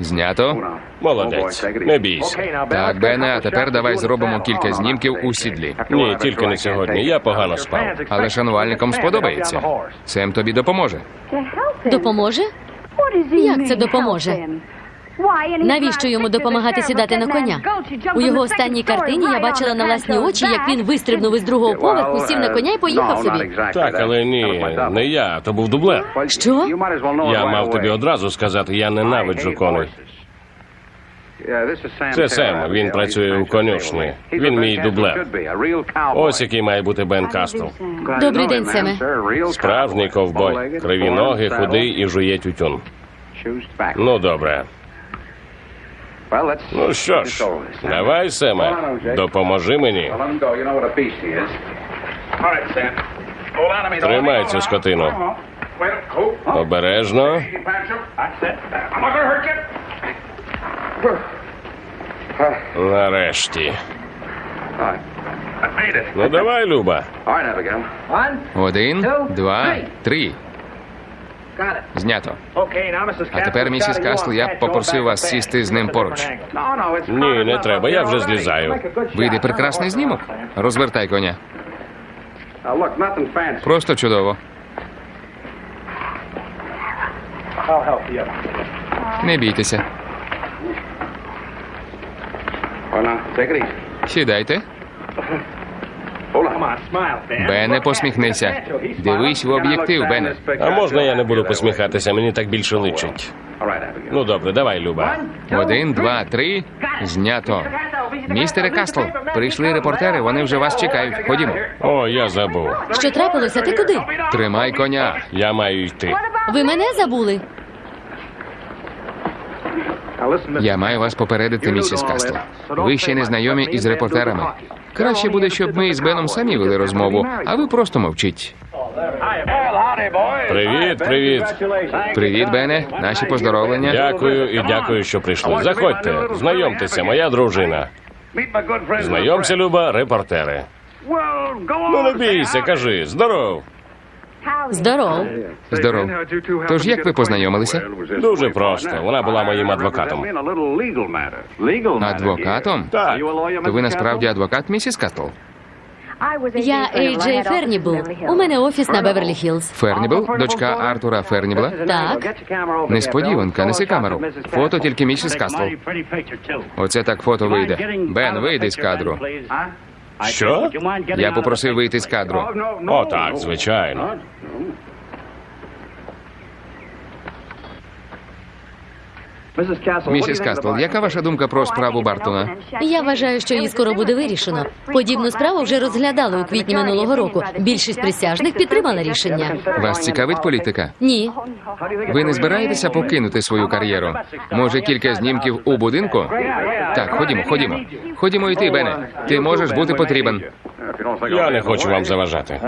Знято. Молодець, не бійся. Так, Бене, а тепер давай зробимо кілька знімків у сідлі. Ні, тільки не сьогодні. Я погано спав. Але шанувальникам сподобається. Сем тобі допоможе. Допоможе? Як це допоможе? Навіщо йому допомагати сідати на коня? У його останній картині я бачила на власні очі, як він вистрибнув із другого поверху, сів на коня і поїхав собі. Так, але ні, не я, то був дублер. Що? Я мав тобі одразу сказати, я ненавиджу коней. Це Сем, він працює у конюшні. Він мій дублер. Ось який має бути Бен Кастл. Добрий день, Семе. Справжній ковбой. Криві ноги, худий і жує тютюн. Ну, добре. Ну що ж, давай, Семе, допоможи мені. Тримай цю скотину. Обережно. Нарешті. Ну давай, Люба. Один, два, три. Знято. А тепер, місіс Кастл, я б попросив вас сісти з ним поруч. Ні, не треба, я вже злізаю. Вийде прекрасний знімок. Розвертай коня. Просто чудово. Не бійтеся. Сідайте. Бене, посміхнися. Дивись в об'єктив, Бене. А можна я не буду посміхатися, мені так більше личить. Ну добре, давай, Люба. Один, два, три. Знято. Містере Кастл, прийшли репортери, вони вже вас чекають. Ходімо. О, я забув. Що трапилося? Ти куди? Тримай коня. Я маю йти. Ви мене забули? Я маю вас попередити, місіс Кастл. Ви ще не знайомі із репортерами. Краще буде, щоб ми із Беном самі вели розмову, а ви просто мовчіть. Привіт, привіт. Привіт, Бене. Наші поздоровлення. Дякую і дякую, що прийшли. Заходьте, знайомтеся, моя дружина. Знайомся, Люба, репортери. Ну не бійся, кажи, здоров. Здоров. Здоров. Тож як ви познайомилися? Дуже просто. Вона була моїм адвокатом. Адвокатом? Так. То ви насправді адвокат, місіс Кастл? Я Ейджей Фернібл. У мене офіс на Беверлі Хіллз. Фернібл, дочка Артура Фернібла. Так. Несподіванка, неси камеру. Фото тільки місіс Кастл. Оце так фото вийде. Бен, вийди з кадру. Що? Я попросив вийти з кадру. О, так, звичайно. Місіс Кастл, яка ваша думка про справу Бартона? Я вважаю, що її скоро буде вирішено. Подібну справу вже розглядали у квітні минулого року. Більшість присяжних підтримала рішення. Вас цікавить політика? Ні. Ви не збираєтеся покинути свою кар'єру? Може, кілька знімків у будинку? Так, ходімо, ходімо. Ходімо йти, Бене. Ти можеш бути потрібен. Я не хочу вам заважати.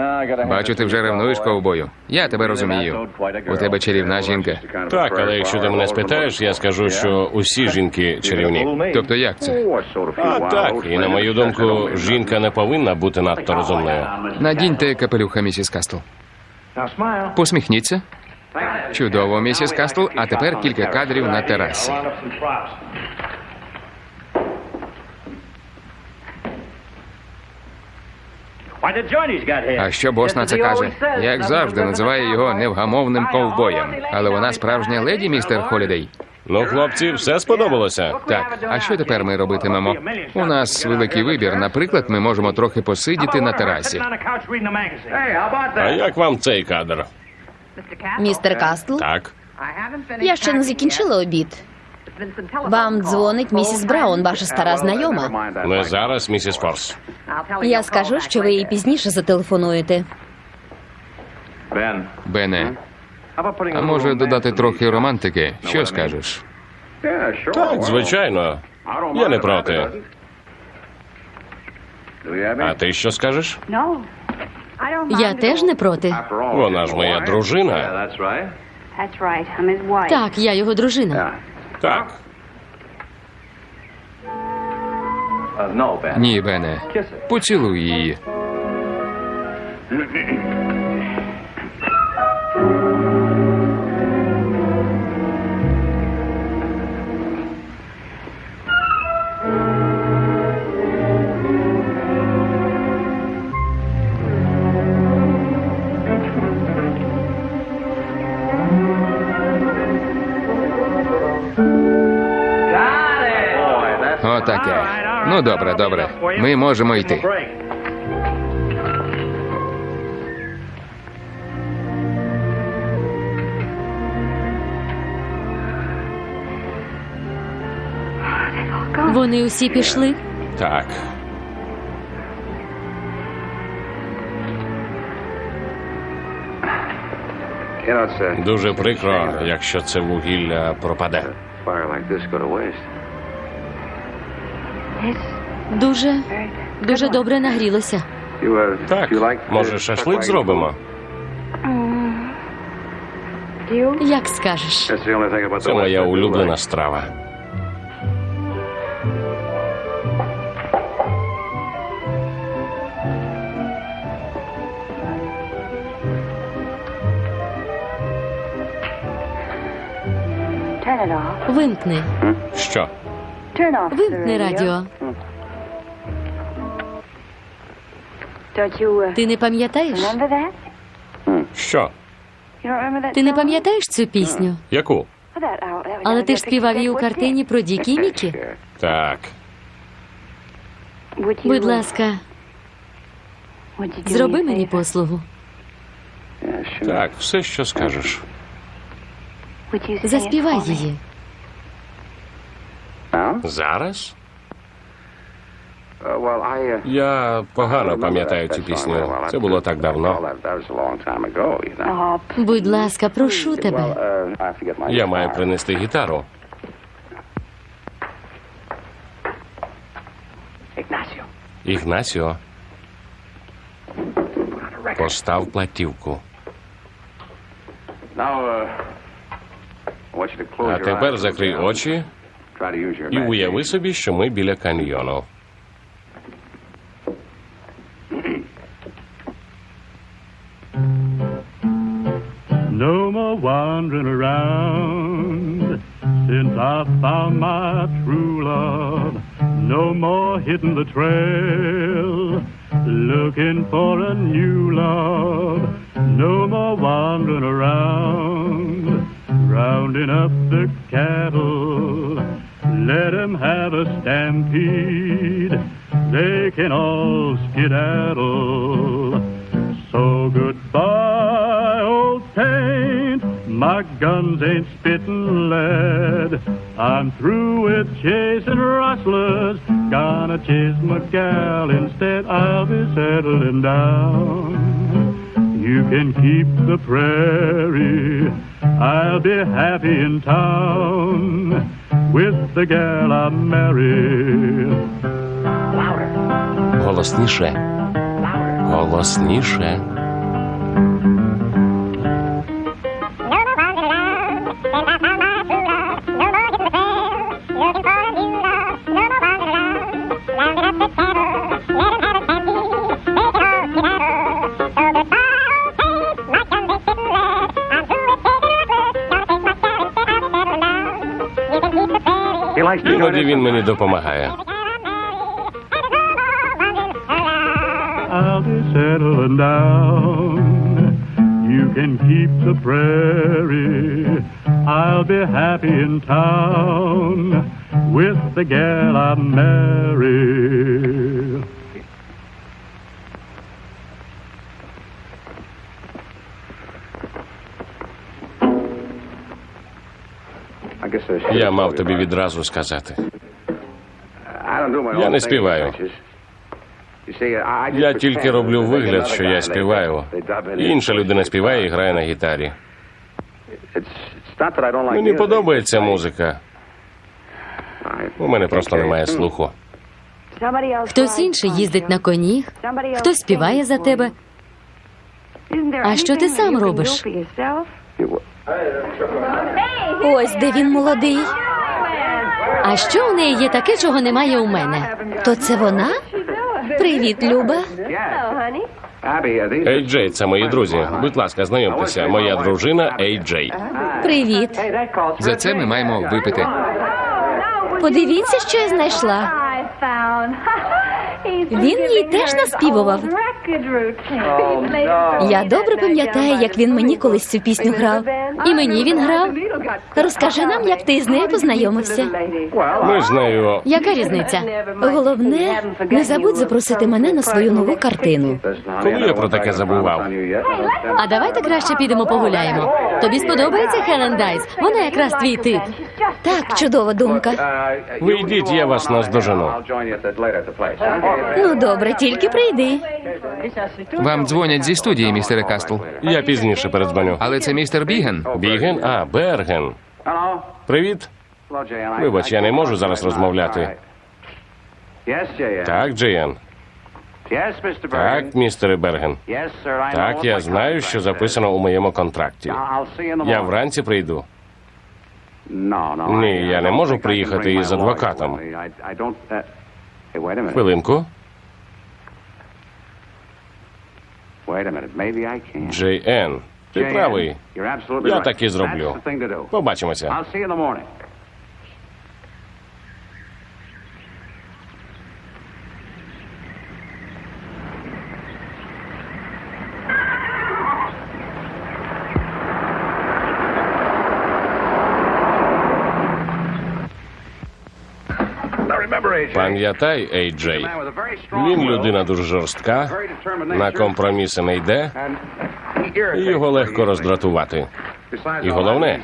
Бачу, ти вже ревнуєш ковбою. Я тебе розумію. У тебе чарівна жінка. Так, але якщо ти мене спитаєш, я скажу, що усі жінки чарівні. Тобто як це? А так, і на мою думку, жінка не повинна бути надто розумною. Надіньте капелюха, місіс Кастл. Посміхніться. Чудово, місіс Кастл. А тепер кілька кадрів на терасі. А що бос на це каже? Як завжди, називає його невгамовним ковбоєм. Але вона справжня леді, містер Холідей. Ну, хлопці, все сподобалося. Так, а що тепер ми робитимемо? У нас великий вибір. Наприклад, ми можемо трохи посидіти на терасі. А як вам цей кадр? Містер Кастл, Так. я ще не закінчила обід. Вам дзвонить місіс Браун, ваша стара знайома. Не зараз, місіс Форс. Я скажу, що ви їй пізніше зателефонуєте. Бене, а може додати трохи романтики? Що скажеш? Так, звичайно. Я не проти. А ти що скажеш? Я теж не проти. Вона ж моя дружина. Так, Так, я його дружина. Так. Ні, Бене. Поцілуй її. Отаке. Ну, добре, добре. Ми можемо йти. Вони усі пішли. Так. Дуже прикро, якщо це вугілля пропаде. Дуже, дуже добре нагрілося. Так, може, шашлик зробимо? Як скажеш. Це моя улюблена страва. Вимкни. Що? Вимкни радіо. Ти не пам'ятаєш? Що? You don't remember that Ти не пам'ятаєш цю пісню? Яку? Але ти ж співав її у картині про Дікі Мікі. Так. Будь ласка, зроби мені послугу. Так, все, що скажеш. Заспівай її. Зараз? Uh, well, I, uh, Я погано пам'ятаю цю пісню. Це було так давно. Будь ласка, прошу тебе. Я маю принести гітару. Ігнасіо, постав платівку. А тепер закрий очі і уяви собі, що ми біля каньйону. No more wandering around since I found my true love. No more hitting the trail looking for a new love. No more wandering around rounding up the cattle. Let 'em have a stampede. They can all skedaddle. So goodbye, old paint. My guns ain't spitting lead. I'm through with chasing rustlers. Gonna chase my gal instead. I'll be settling down. You can keep the prairie. I'll be happy in town with the gal I marry. Голосніше. Голосніше. Іноді він мені допомагає. I'll be settling down. You can keep the prairie. I'll be happy in town with the gal I marry. I guess I should Я have мав told you тобі about it. відразу сказати. I don't do my Я own не thing співаю. as much as- You see, I just Я тільки роблю вигляд, що я співаю. Інша людина співає і грає на гітарі. Мені подобається музика. У мене просто немає слуху. Хтось інший їздить на коні, хтось співає за тебе. А що ти сам робиш? Ось де він молодий. А що у неї є таке, чого немає у мене? То це вона? Привіт, Люба. Ей Джей, це мої друзі. Будь ласка, знайомтеся. Моя дружина Ей Джей. Привіт. За це ми маємо випити. Подивіться, що я знайшла. Він їй теж наспівував. Я добре пам'ятаю, як він мені колись цю пісню грав. І мені він грав. Розкажи нам, як ти з нею познайомився. Ми з нею. Яка різниця? Головне, не забудь запросити мене на свою нову картину. Коли я про таке забував? А давайте краще підемо погуляємо. Тобі сподобається Хелен Дайс? Вона якраз твій тип. Так, чудова думка. Ви йдіть, я вас наздожену. Ну добре, тільки прийди. Вам дзвонять зі студії, містере Кастл. Я пізніше передзвоню. Але це містер Біген. Біген? А, Берген. Привіт. Вибач, я не можу зараз розмовляти. Так, Джеєн. Так, містере Берген. Так, я знаю, що записано у моєму контракті. Я вранці прийду. Ні, я не можу приїхати із адвокатом. Хвилинку. Джей Ен. Ти правий. Я так і зроблю. Побачимося. Пам'ятай, Ей Джей, він людина дуже жорстка, на компроміси не йде, і його легко роздратувати. І головне,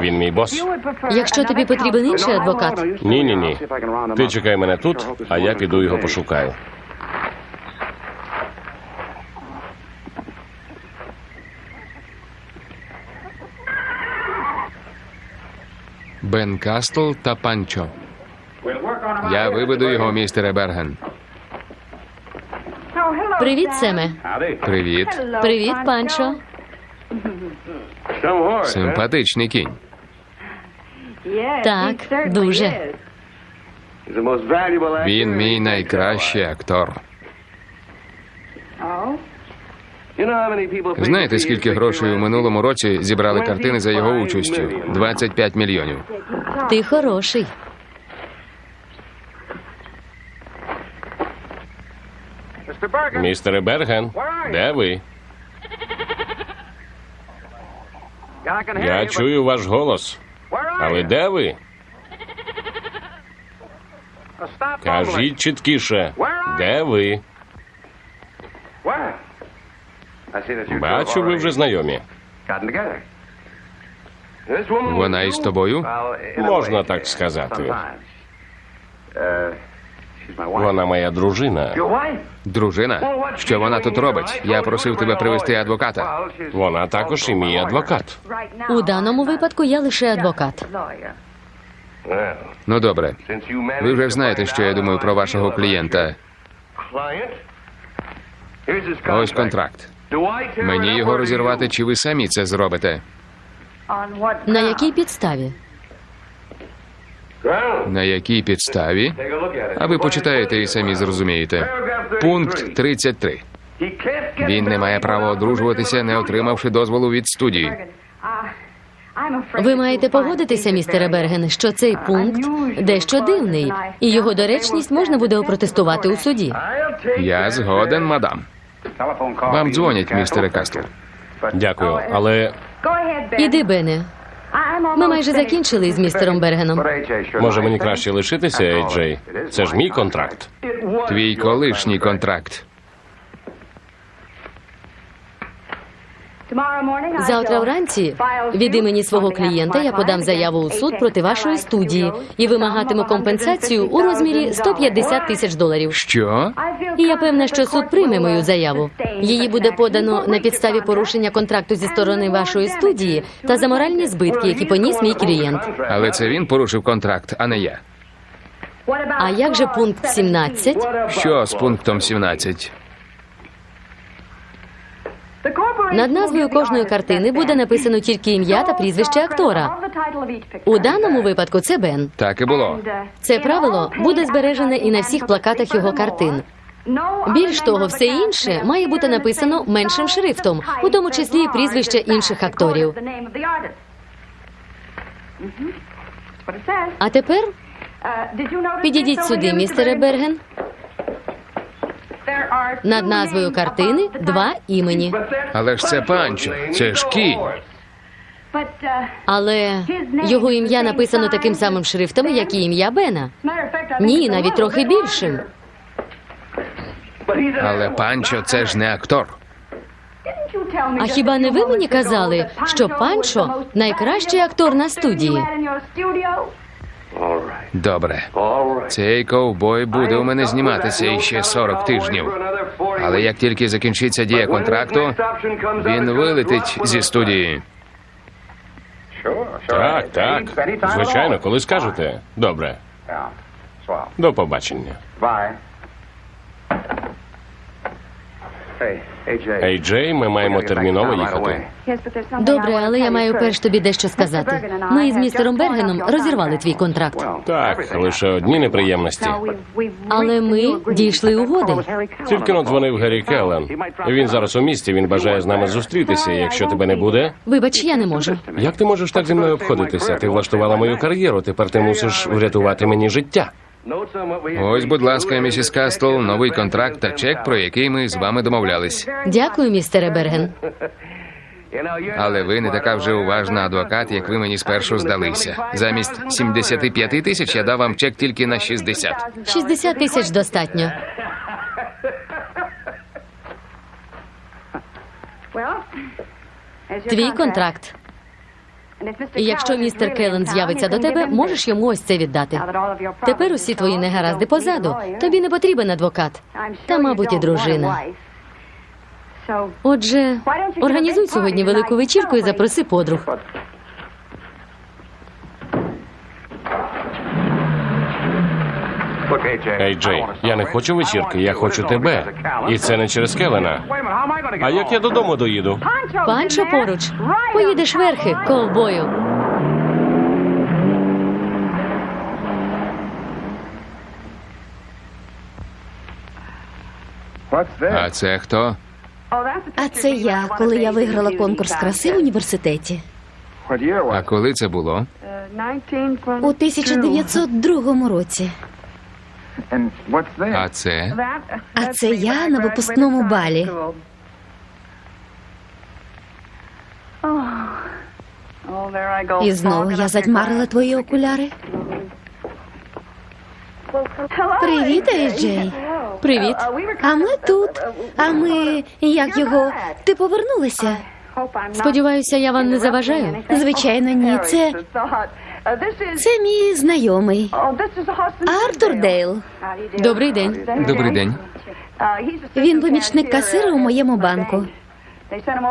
він мій бос. Якщо тобі потрібен інший адвокат, Ні, ні, ні. Ти чекай мене тут, а я піду його пошукаю. Бен Кастл та Панчо. Я виведу його, містере Берген. привіт, Семе. Привіт. Привіт, Панчо. Симпатичний кінь. Так, дуже. Він мій найкращий актор. Знаєте, скільки грошей у минулому році зібрали картини за його участю? 25 мільйонів. Ти хороший. Містере Берген, де ви? Я чую ваш голос. Але де ви? Кажіть чіткіше, де ви? Бачу, ви вже знайомі. Вона із тобою? Можна так сказати. Вона моя дружина. Дружина? Що вона тут робить? Я просив тебе привезти адвоката. Вона також і мій адвокат. У даному випадку я лише адвокат. Ну добре. Ви вже знаєте, що я думаю про вашого клієнта. Ось контракт. Мені його розірвати, чи ви самі це зробите? На якій підставі? На якій підставі? А ви почитаєте і самі зрозумієте. Пункт 33. Він не має права одружуватися, не отримавши дозволу від студії. Ви маєте погодитися, містере Берген, що цей пункт дещо дивний, і його доречність можна буде опротестувати у суді. Я згоден, мадам. Вам дзвонять, містере Кастл. Дякую, але Іди, Бене. Ми майже закінчили з містером Бергеном. може мені краще лишитися, Ейджей? Це ж мій контракт. Твій колишній контракт. Завтра вранці від імені свого клієнта я подам заяву у суд проти вашої студії і вимагатиму компенсацію у розмірі 150 тисяч доларів. Що? І я певна, що суд прийме мою заяву. Її буде подано на підставі порушення контракту зі сторони вашої студії та за моральні збитки, які поніс мій клієнт. Але це він порушив контракт, а не я. А як же пункт 17? Що з пунктом 17? Над назвою кожної картини буде написано тільки ім'я та прізвище актора. У даному випадку це Бен. Так і було. Це правило буде збережене і на всіх плакатах його картин. Більш того, все інше має бути написано меншим шрифтом, у тому числі і прізвище інших акторів. А тепер підійдіть сюди, містере Берген. Над назвою картини два імені. Але ж це панчо, це ж кінь. Але його ім'я написано таким самим шрифтом, як і ім'я Бена. Ні, навіть трохи більшим. Але панчо це ж не актор. А хіба не ви мені казали, що Панчо найкращий актор на студії? Добре. Цей ковбой буде у мене зніматися іще 40 тижнів. Але як тільки закінчиться дія контракту, він вилетить зі студії. Так, так. Звичайно, коли скажете. Добре. До побачення. Ей, Джей, ми маємо терміново їхати. Добре, але я маю перш тобі дещо сказати. Ми із містером Бергеном розірвали твій контракт, Так, лише одні неприємності. але ми дійшли угоди. Тільки-но дзвонив Геррі Келлен. Він зараз у місті, він бажає з нами зустрітися. Якщо тебе не буде, Вибач, я не можу. як ти можеш так зі мною обходитися? Ти влаштувала мою кар'єру, тепер ти мусиш врятувати мені життя. Ось, будь ласка, місіс Кастл, новий контракт та чек, про який ми з вами домовлялись. Дякую, містере Берген. Але ви не така вже уважна адвокат, як ви мені спершу здалися. Замість 75 тисяч я дав вам чек тільки на 60. 60 тисяч достатньо. Твій контракт. І якщо містер Келлен з'явиться до тебе, можеш йому ось це віддати. Тепер усі твої негаразди позаду. Тобі не потрібен адвокат. Та, мабуть, і дружина. Отже, організуй сьогодні велику вечірку і запроси подруг. Ей, Джей, я не хочу вечірки, я хочу тебе. І це не через Келлена. А як я додому доїду? Панчо поруч. Поїдеш верхи, ковбою. А це хто? А це я, коли я виграла конкурс краси в університеті. А коли це було? У 1902 році. А це? А це я на випускному балі. І знову я задьмарила твої окуляри. Привіт, Ейджей. Привіт. А ми тут. А ми як його? Ти повернулася? Сподіваюся, я вам не заважаю. Звичайно, ні. Це, це мій знайомий. Артур Дейл. Добрий день. Добрий день. Він помічник касира у моєму банку.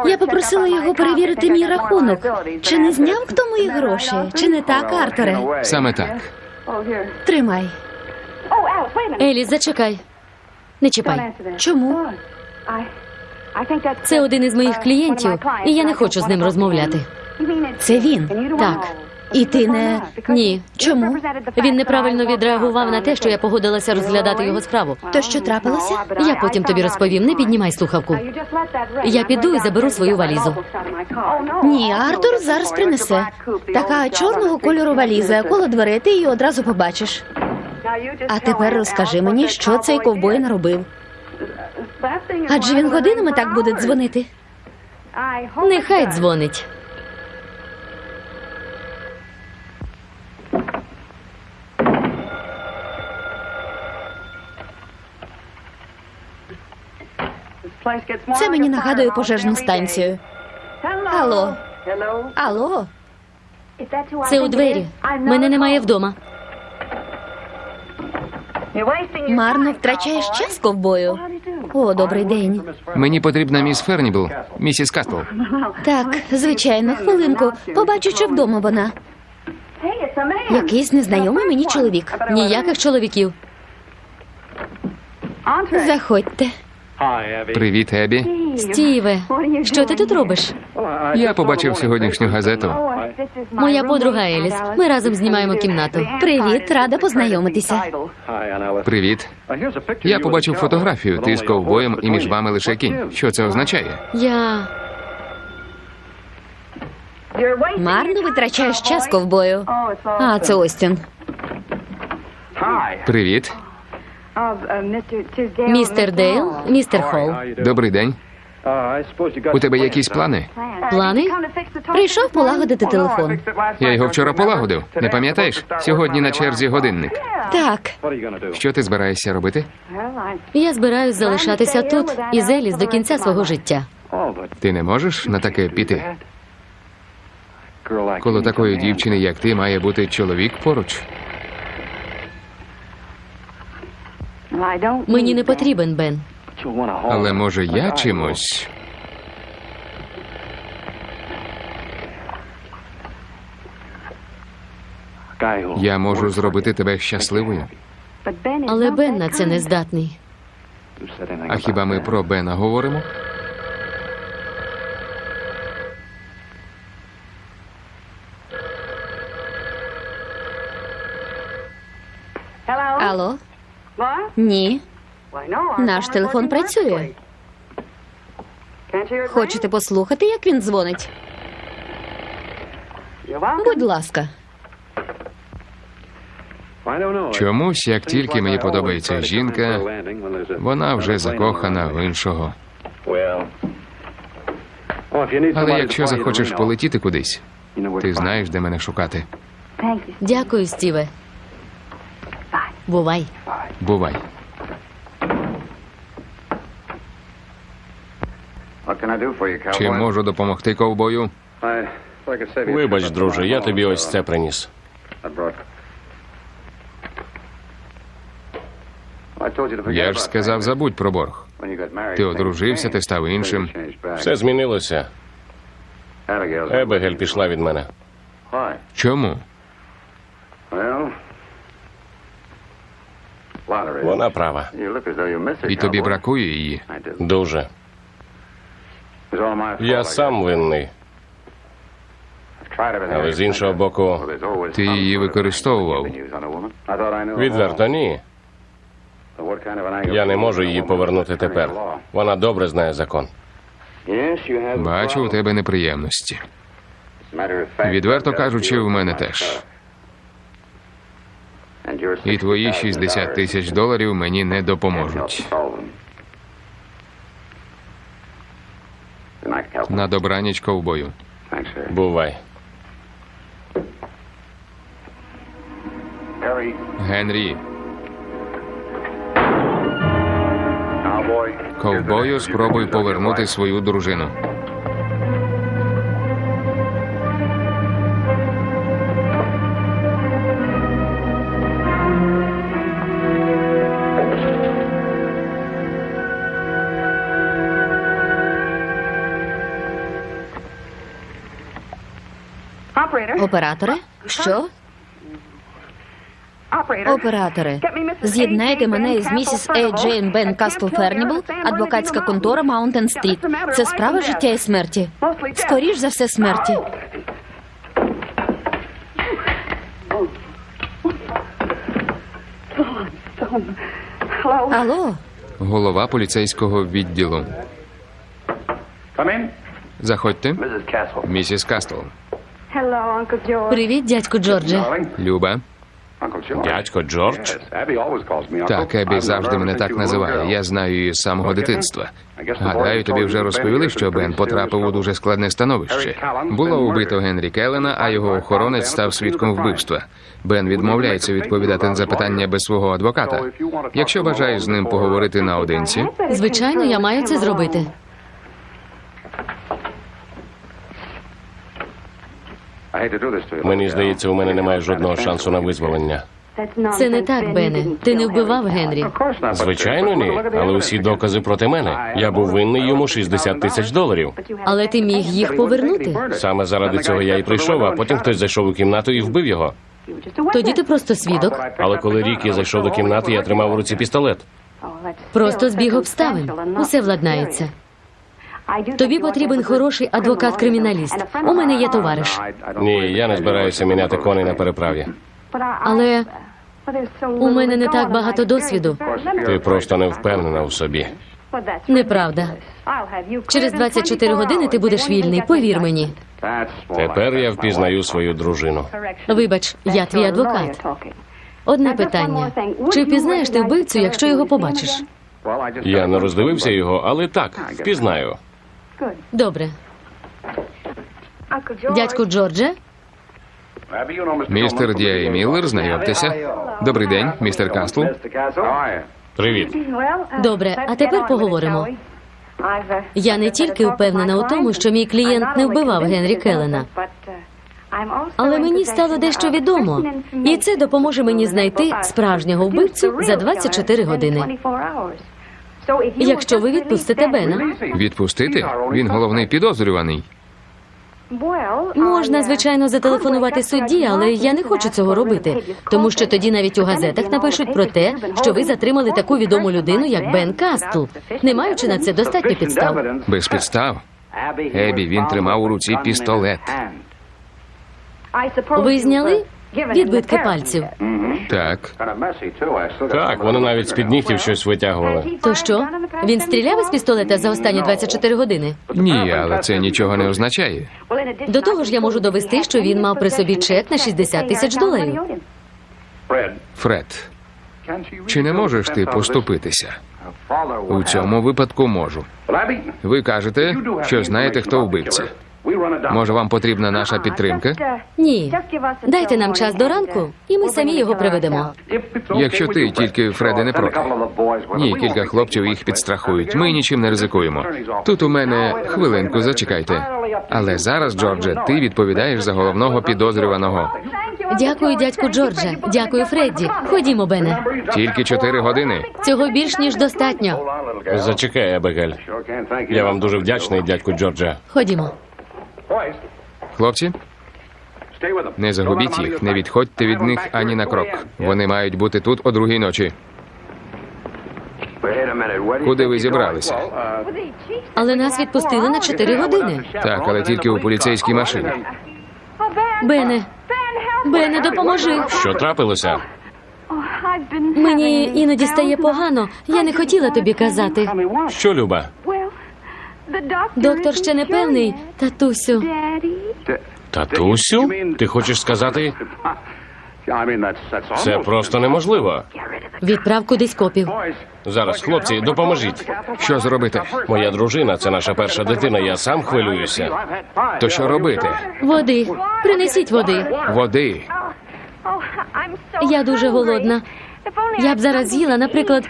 Я попросила його перевірити мій рахунок. Чи не зняв хто мої гроші? Чи не так, Артуре? Саме так. Тримай. Еліс, зачекай. Не чіпай. Чому? Це один із моїх клієнтів, і я не хочу з ним розмовляти. Це він. Так. І ти не. Ні. Чому? Він неправильно відреагував на те, що я погодилася розглядати його справу. То що трапилося? Я потім тобі розповім. Не піднімай слухавку. Я піду і заберу свою валізу. Ні, Артур зараз принесе. Така чорного кольору валіза, коло дверей ти її одразу побачиш. А тепер розкажи мені, що цей ковбой наробив. Адже він годинами так буде дзвонити. Нехай дзвонить. Це мені нагадує пожежну станцію. Алло. Алло. Це у двері. Мене немає вдома. Марно втрачаєш час ковбою. О, добрий день. Мені потрібна міс Фернібл, місіс Кастл. Так, звичайно, хвилинку. Побачу, чи вдома вона. Якийсь незнайомий мені чоловік. Ніяких чоловіків. Заходьте. Привіт, Ебі. Стіве, що ти тут робиш? Я побачив сьогоднішню газету. Моя подруга Еліс. Ми разом знімаємо кімнату. Привіт, рада познайомитися. Привіт. Я побачив фотографію. Ти з ковбоєм і між вами лише кінь. Що це означає? Я. Марно витрачаєш час ковбою. А, це Остін. Привіт. Містер Дейл, містер Холл. Добрий день. У тебе якісь плани? Плани? Прийшов полагодити телефон. Я його вчора полагодив. Не пам'ятаєш? Сьогодні на черзі годинник. Так, Що ти збираєшся робити? Я збираюсь залишатися тут із Еліс до кінця свого життя. Ти не можеш на таке піти? Коло такої дівчини, як ти, має бути чоловік поруч. Мені не потрібен Бен. Але може я чимось? Я можу зробити тебе щасливою. Але Бен на це не здатний. А хіба ми про Бена говоримо? алло? Ні. Наш телефон працює. Хочете послухати, як він дзвонить? Будь ласка. Чомусь, як тільки мені подобається жінка, вона вже закохана в іншого. Але якщо захочеш полетіти кудись, ти знаєш, де мене шукати. Дякую, Стіве. Бувай. Бувай. Чи можу допомогти ковбою? Вибач, друже, я тобі ось це приніс. Я ж сказав, забудь про борг. Ти одружився, ти став іншим. Все змінилося. Ебегель пішла від мене. Чому? Вона права. І тобі бракує її. Дуже. Я сам винний. Але з іншого боку, Ти її використовував. відверто ні. Я не можу її повернути тепер. Вона добре знає закон. Бачу, у тебе неприємності. Відверто кажучи, в мене теж. І твої 60 тисяч доларів мені не допоможуть. На добраніч ковбою. Бувай. Генрі. Ковбою спробуй повернути свою дружину. Операторе? Що? Операторе, з'єднайте мене із місіс Е. Джейн Бен Кастл Фернібл, адвокатська контора Маунтен Стріт. Це справа життя і смерті. Скоріш за все смерті. Алло, Голова поліцейського відділу. Заходьте. Місіс Кастл. Привіт, дядьку Джордже. Люба. Дядько Джордж. Так, Ебі завжди мене так називає. Я знаю її з самого дитинства. Гадаю, тобі вже розповіли, що Бен потрапив у дуже складне становище. Було убито Генрі Келлена, а його охоронець став свідком вбивства. Бен відмовляється відповідати на запитання без свого адвоката. Якщо бажаєш з ним поговорити наодинці, Звичайно, я маю це зробити. Мені здається, у мене немає жодного шансу на визволення. Це не так, Бене. Ти не вбивав Генрі. Звичайно, ні. Але усі докази проти мене. Я був винний йому 60 тисяч доларів. Але ти міг їх повернути. Саме заради цього я і прийшов, а потім хтось зайшов у кімнату і вбив його. Тоді ти просто свідок. Але коли Рікі зайшов до кімнати, я тримав у руці пістолет. Просто збіг обставин. Усе владнається. Тобі потрібен хороший адвокат-криміналіст. У мене є товариш. Ні, я не збираюся міняти коней на переправі. Але у мене не так багато досвіду. Ти просто не впевнена у собі. Неправда. Через 24 години ти будеш вільний, повір мені. Тепер я впізнаю свою дружину. Вибач, я твій адвокат. Одне питання: чи впізнаєш ти вбивцю, якщо його побачиш? Я не роздивився його, але так, впізнаю. Добре. Дядьку Джордже, Містере Діай Міллер, знайомтеся. Добрий день, містер Кастл. Привіт. добре, а тепер поговоримо. Я не тільки впевнена у тому, що мій клієнт не вбивав Генрі Келлена, але мені стало дещо відомо, і це допоможе мені знайти справжнього вбивцю за 24 години. Якщо ви відпустите Бена, Відпустити? Він головний підозрюваний. можна звичайно зателефонувати судді, але я не хочу цього робити, тому що тоді навіть у газетах напишуть про те, що ви затримали таку відому людину, як Бен Кастл, не маючи на це достатньо підстав. Без підстав. Ебі, він тримав у руці пістолет. Ви зняли відбитки пальців? Так, Так, вони навіть з-під нігтів щось витягували. То що? Він стріляв із пістолета за останні 24 години? ні, але це нічого не означає. До того ж, я можу довести, що він мав при собі чек на 60 тисяч доларів. Фред, чи не можеш ти поступитися? У цьому випадку можу. Ви кажете, що знаєте, хто вбивця. Може, вам потрібна наша підтримка? Ні. Дайте нам час до ранку, і ми самі його приведемо. Якщо ти тільки Фреди не проти. Ні, кілька хлопців їх підстрахують. Ми нічим не ризикуємо. Тут у мене хвилинку, зачекайте. Але зараз, Джордже, ти відповідаєш за головного підозрюваного. Дякую, дядьку Джордже. Дякую, Фредді. Ходімо, Бене. Тільки чотири години. Цього більш ніж достатньо. Зачекай, Ебегель. Я вам дуже вдячний, дядьку Джорджа. Ходімо. Хлопці, не загубіть їх, не відходьте від них ані на крок. Вони мають бути тут о другій ночі. Куди ви зібралися? Але нас відпустили на 4 години. Так, але тільки у поліцейській машині. Бене, Бене, допоможи. Що трапилося? Мені іноді стає погано. Я не хотіла тобі казати. Що, Люба? Доктор ще не певний, татусю. Татусю? Ти хочеш сказати? Це просто неможливо. Відправ кудись копів. Зараз, хлопці, допоможіть. Що зробити? Моя дружина це наша перша дитина. Я сам хвилююся. То що робити? Води. Принесіть води. Води. Я дуже голодна. Я б зараз з'їла, наприклад,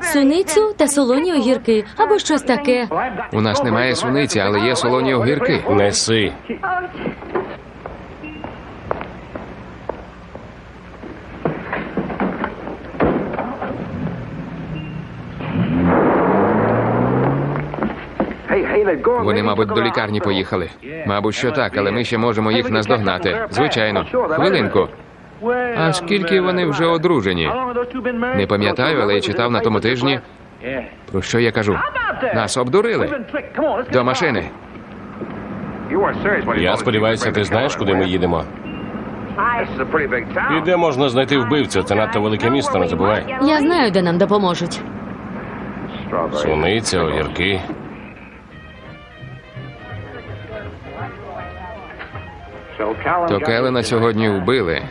суницю та солоні огірки або щось таке. У нас немає суниці, але є солоні огірки. Неси. Вони, мабуть, до лікарні поїхали. Мабуть, що так, але ми ще можемо їх наздогнати. Звичайно. Хвилинку. А скільки вони вже одружені? Не пам'ятаю, але я читав на тому тижні. Про що я кажу? Нас обдурили. До машини. Я сподіваюся, ти знаєш, куди ми їдемо. І де можна знайти вбивцю? Це надто велике місто, не забувай. Я знаю, де нам допоможуть. Суниця, огірки. То Келена сьогодні вбили.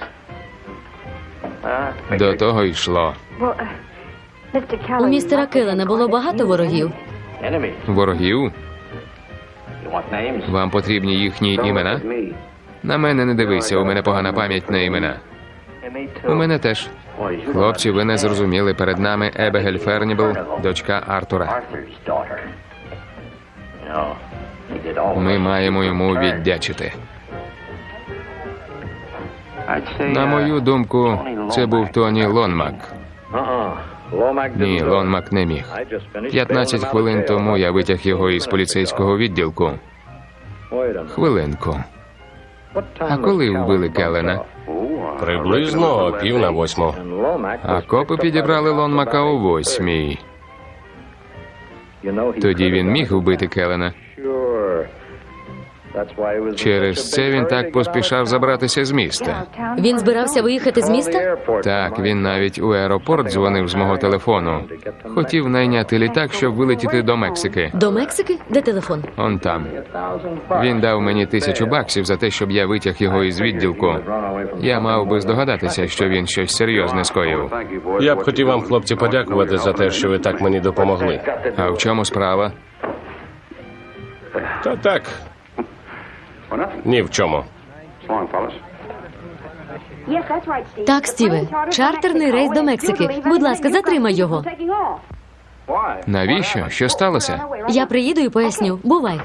До того йшло. У містера Келена було багато ворогів. Ворогів? Вам потрібні їхні імена? На мене не дивися, у мене погана пам'ять на імена. У мене теж. Хлопці, ви не зрозуміли. Перед нами Ебегель Фернібл, дочка Артура. Ми маємо йому віддячити. На мою думку, це був Тоні Лонмак. Ні, Лонмак не міг. 15 хвилин тому я витяг його із поліцейського відділку. Хвилинку. А коли вбили Келена? Приблизно о пів на восьму. А копи підібрали Лонмака о восьмій. Тоді він міг вбити Келена. Через це він так поспішав забратися з міста. Він збирався виїхати з міста? Так, він навіть у аеропорт дзвонив з мого телефону. Хотів найняти літак, щоб вилетіти до Мексики. До Мексики? Де телефон? Он там. Він дав мені тисячу баксів за те, щоб я витяг його із відділку. Я мав би здогадатися, що він щось серйозне скоїв. Я б хотів вам, хлопці, подякувати за те, що ви так мені допомогли. А в чому справа? Та так, ні в чому. Так, Стіве, чартерний рейс до Мексики. Будь ласка, затримай його. Навіщо? Що сталося? Я приїду і поясню. Бувай.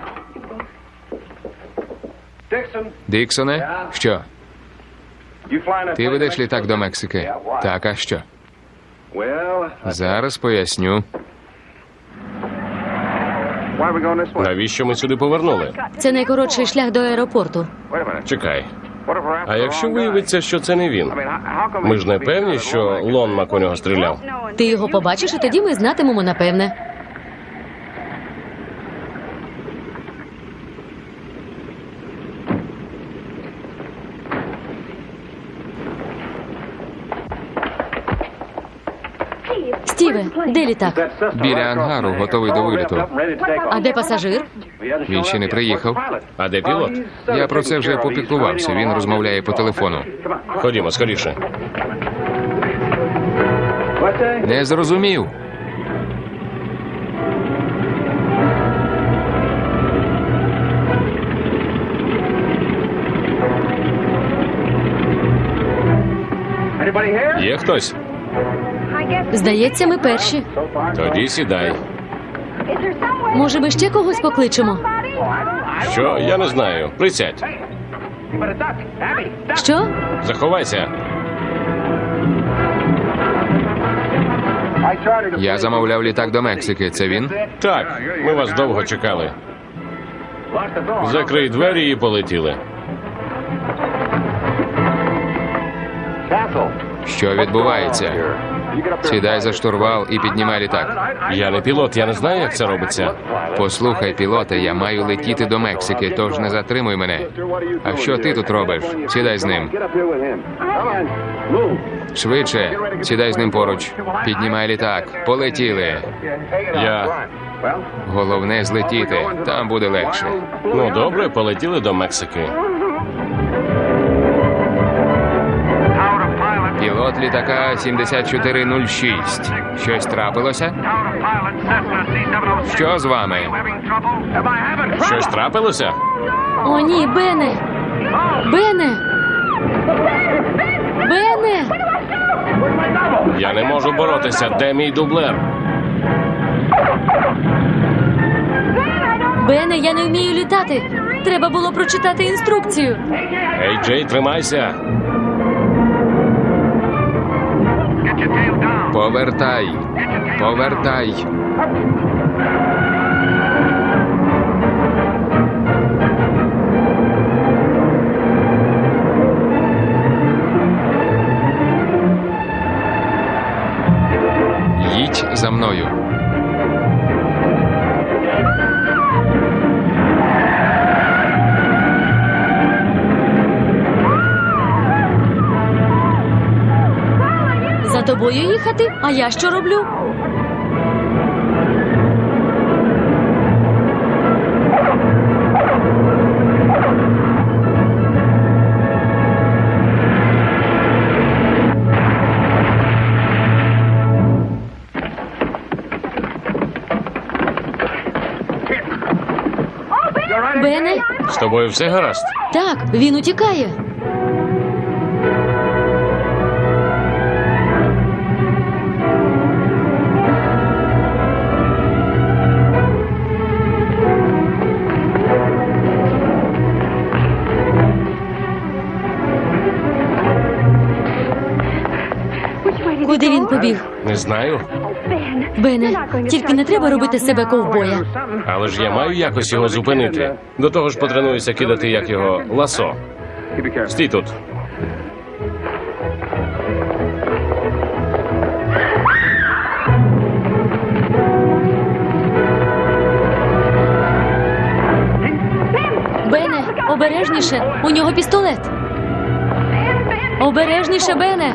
Діксоне? Що? Ти ведеш літак до Мексики? Так, а що? Зараз поясню. Навіщо ми сюди повернули? Це найкоротший шлях до аеропорту. Чекай. А якщо виявиться, що це не він? Ми ж не певні, що Лонмак у нього стріляв. Ти його побачиш, і тоді ми знатимемо напевне. Стіве, де літак? Біля ангару, готовий до виліту. А де пасажир? Він ще не приїхав. А де пілот? Я про це вже попіклувався. Він розмовляє по телефону. Ходімо скоріше. Не зрозумів. Є хтось? Здається, ми перші. Тоді сідай. Може, ми ще когось покличемо? Що? Я не знаю. Присядь. Що? Заховайся. Я замовляв літак до Мексики. Це він? Так, ми вас довго чекали. Закрий двері і полетіли. Що відбувається? Сідай за штурвал і піднімай літак. Я не пілот, я не знаю, як це робиться. Послухай, пілоте, я маю летіти до Мексики, тож не затримуй мене. А що ти тут робиш? Сідай з ним. Швидше, сідай з ним поруч. Піднімай літак. Полетіли. Я. Головне злетіти. Там буде легше. Ну добре, полетіли до Мексики. Пілот літака 7406. Щось трапилося? Що з вами? Щось трапилося? О, ні, Бене! Бене! Бене! Я не можу боротися. Де мій дублер? Бене, я не вмію літати. Треба було прочитати інструкцію. Ей, Джей, тримайся. Повертай. Повертай. Тобою їхати? А я що роблю? Бене? З тобою все гаразд? Так, він утікає. знаю. Бене, тільки не треба робити себе ковбоя. Але ж я маю якось його зупинити. До того ж потренуюся кидати як його ласо. Стій тут. Бене, обережніше. У нього пістолет. Обережніше, Бене.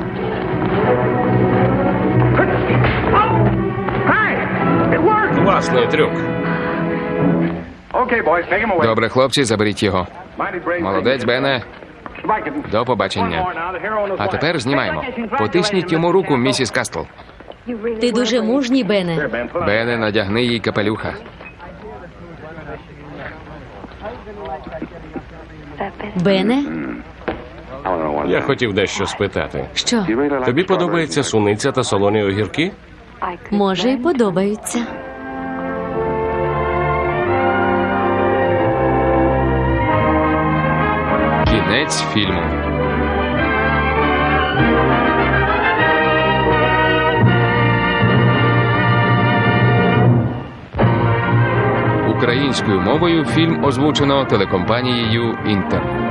Класний трюк. Добре, хлопці, заберіть його. Молодець, Бене. До побачення. А тепер знімаємо. Потисніть йому руку, місіс Кастл. Ти дуже мужній, Бене. Бене, надягни їй капелюха. Бене? Я хотів дещо спитати. Що? Тобі подобається суниця та солоні огірки? Може, й подобаються. Кінець фільму. Українською мовою фільм озвучено телекомпанією Інтер.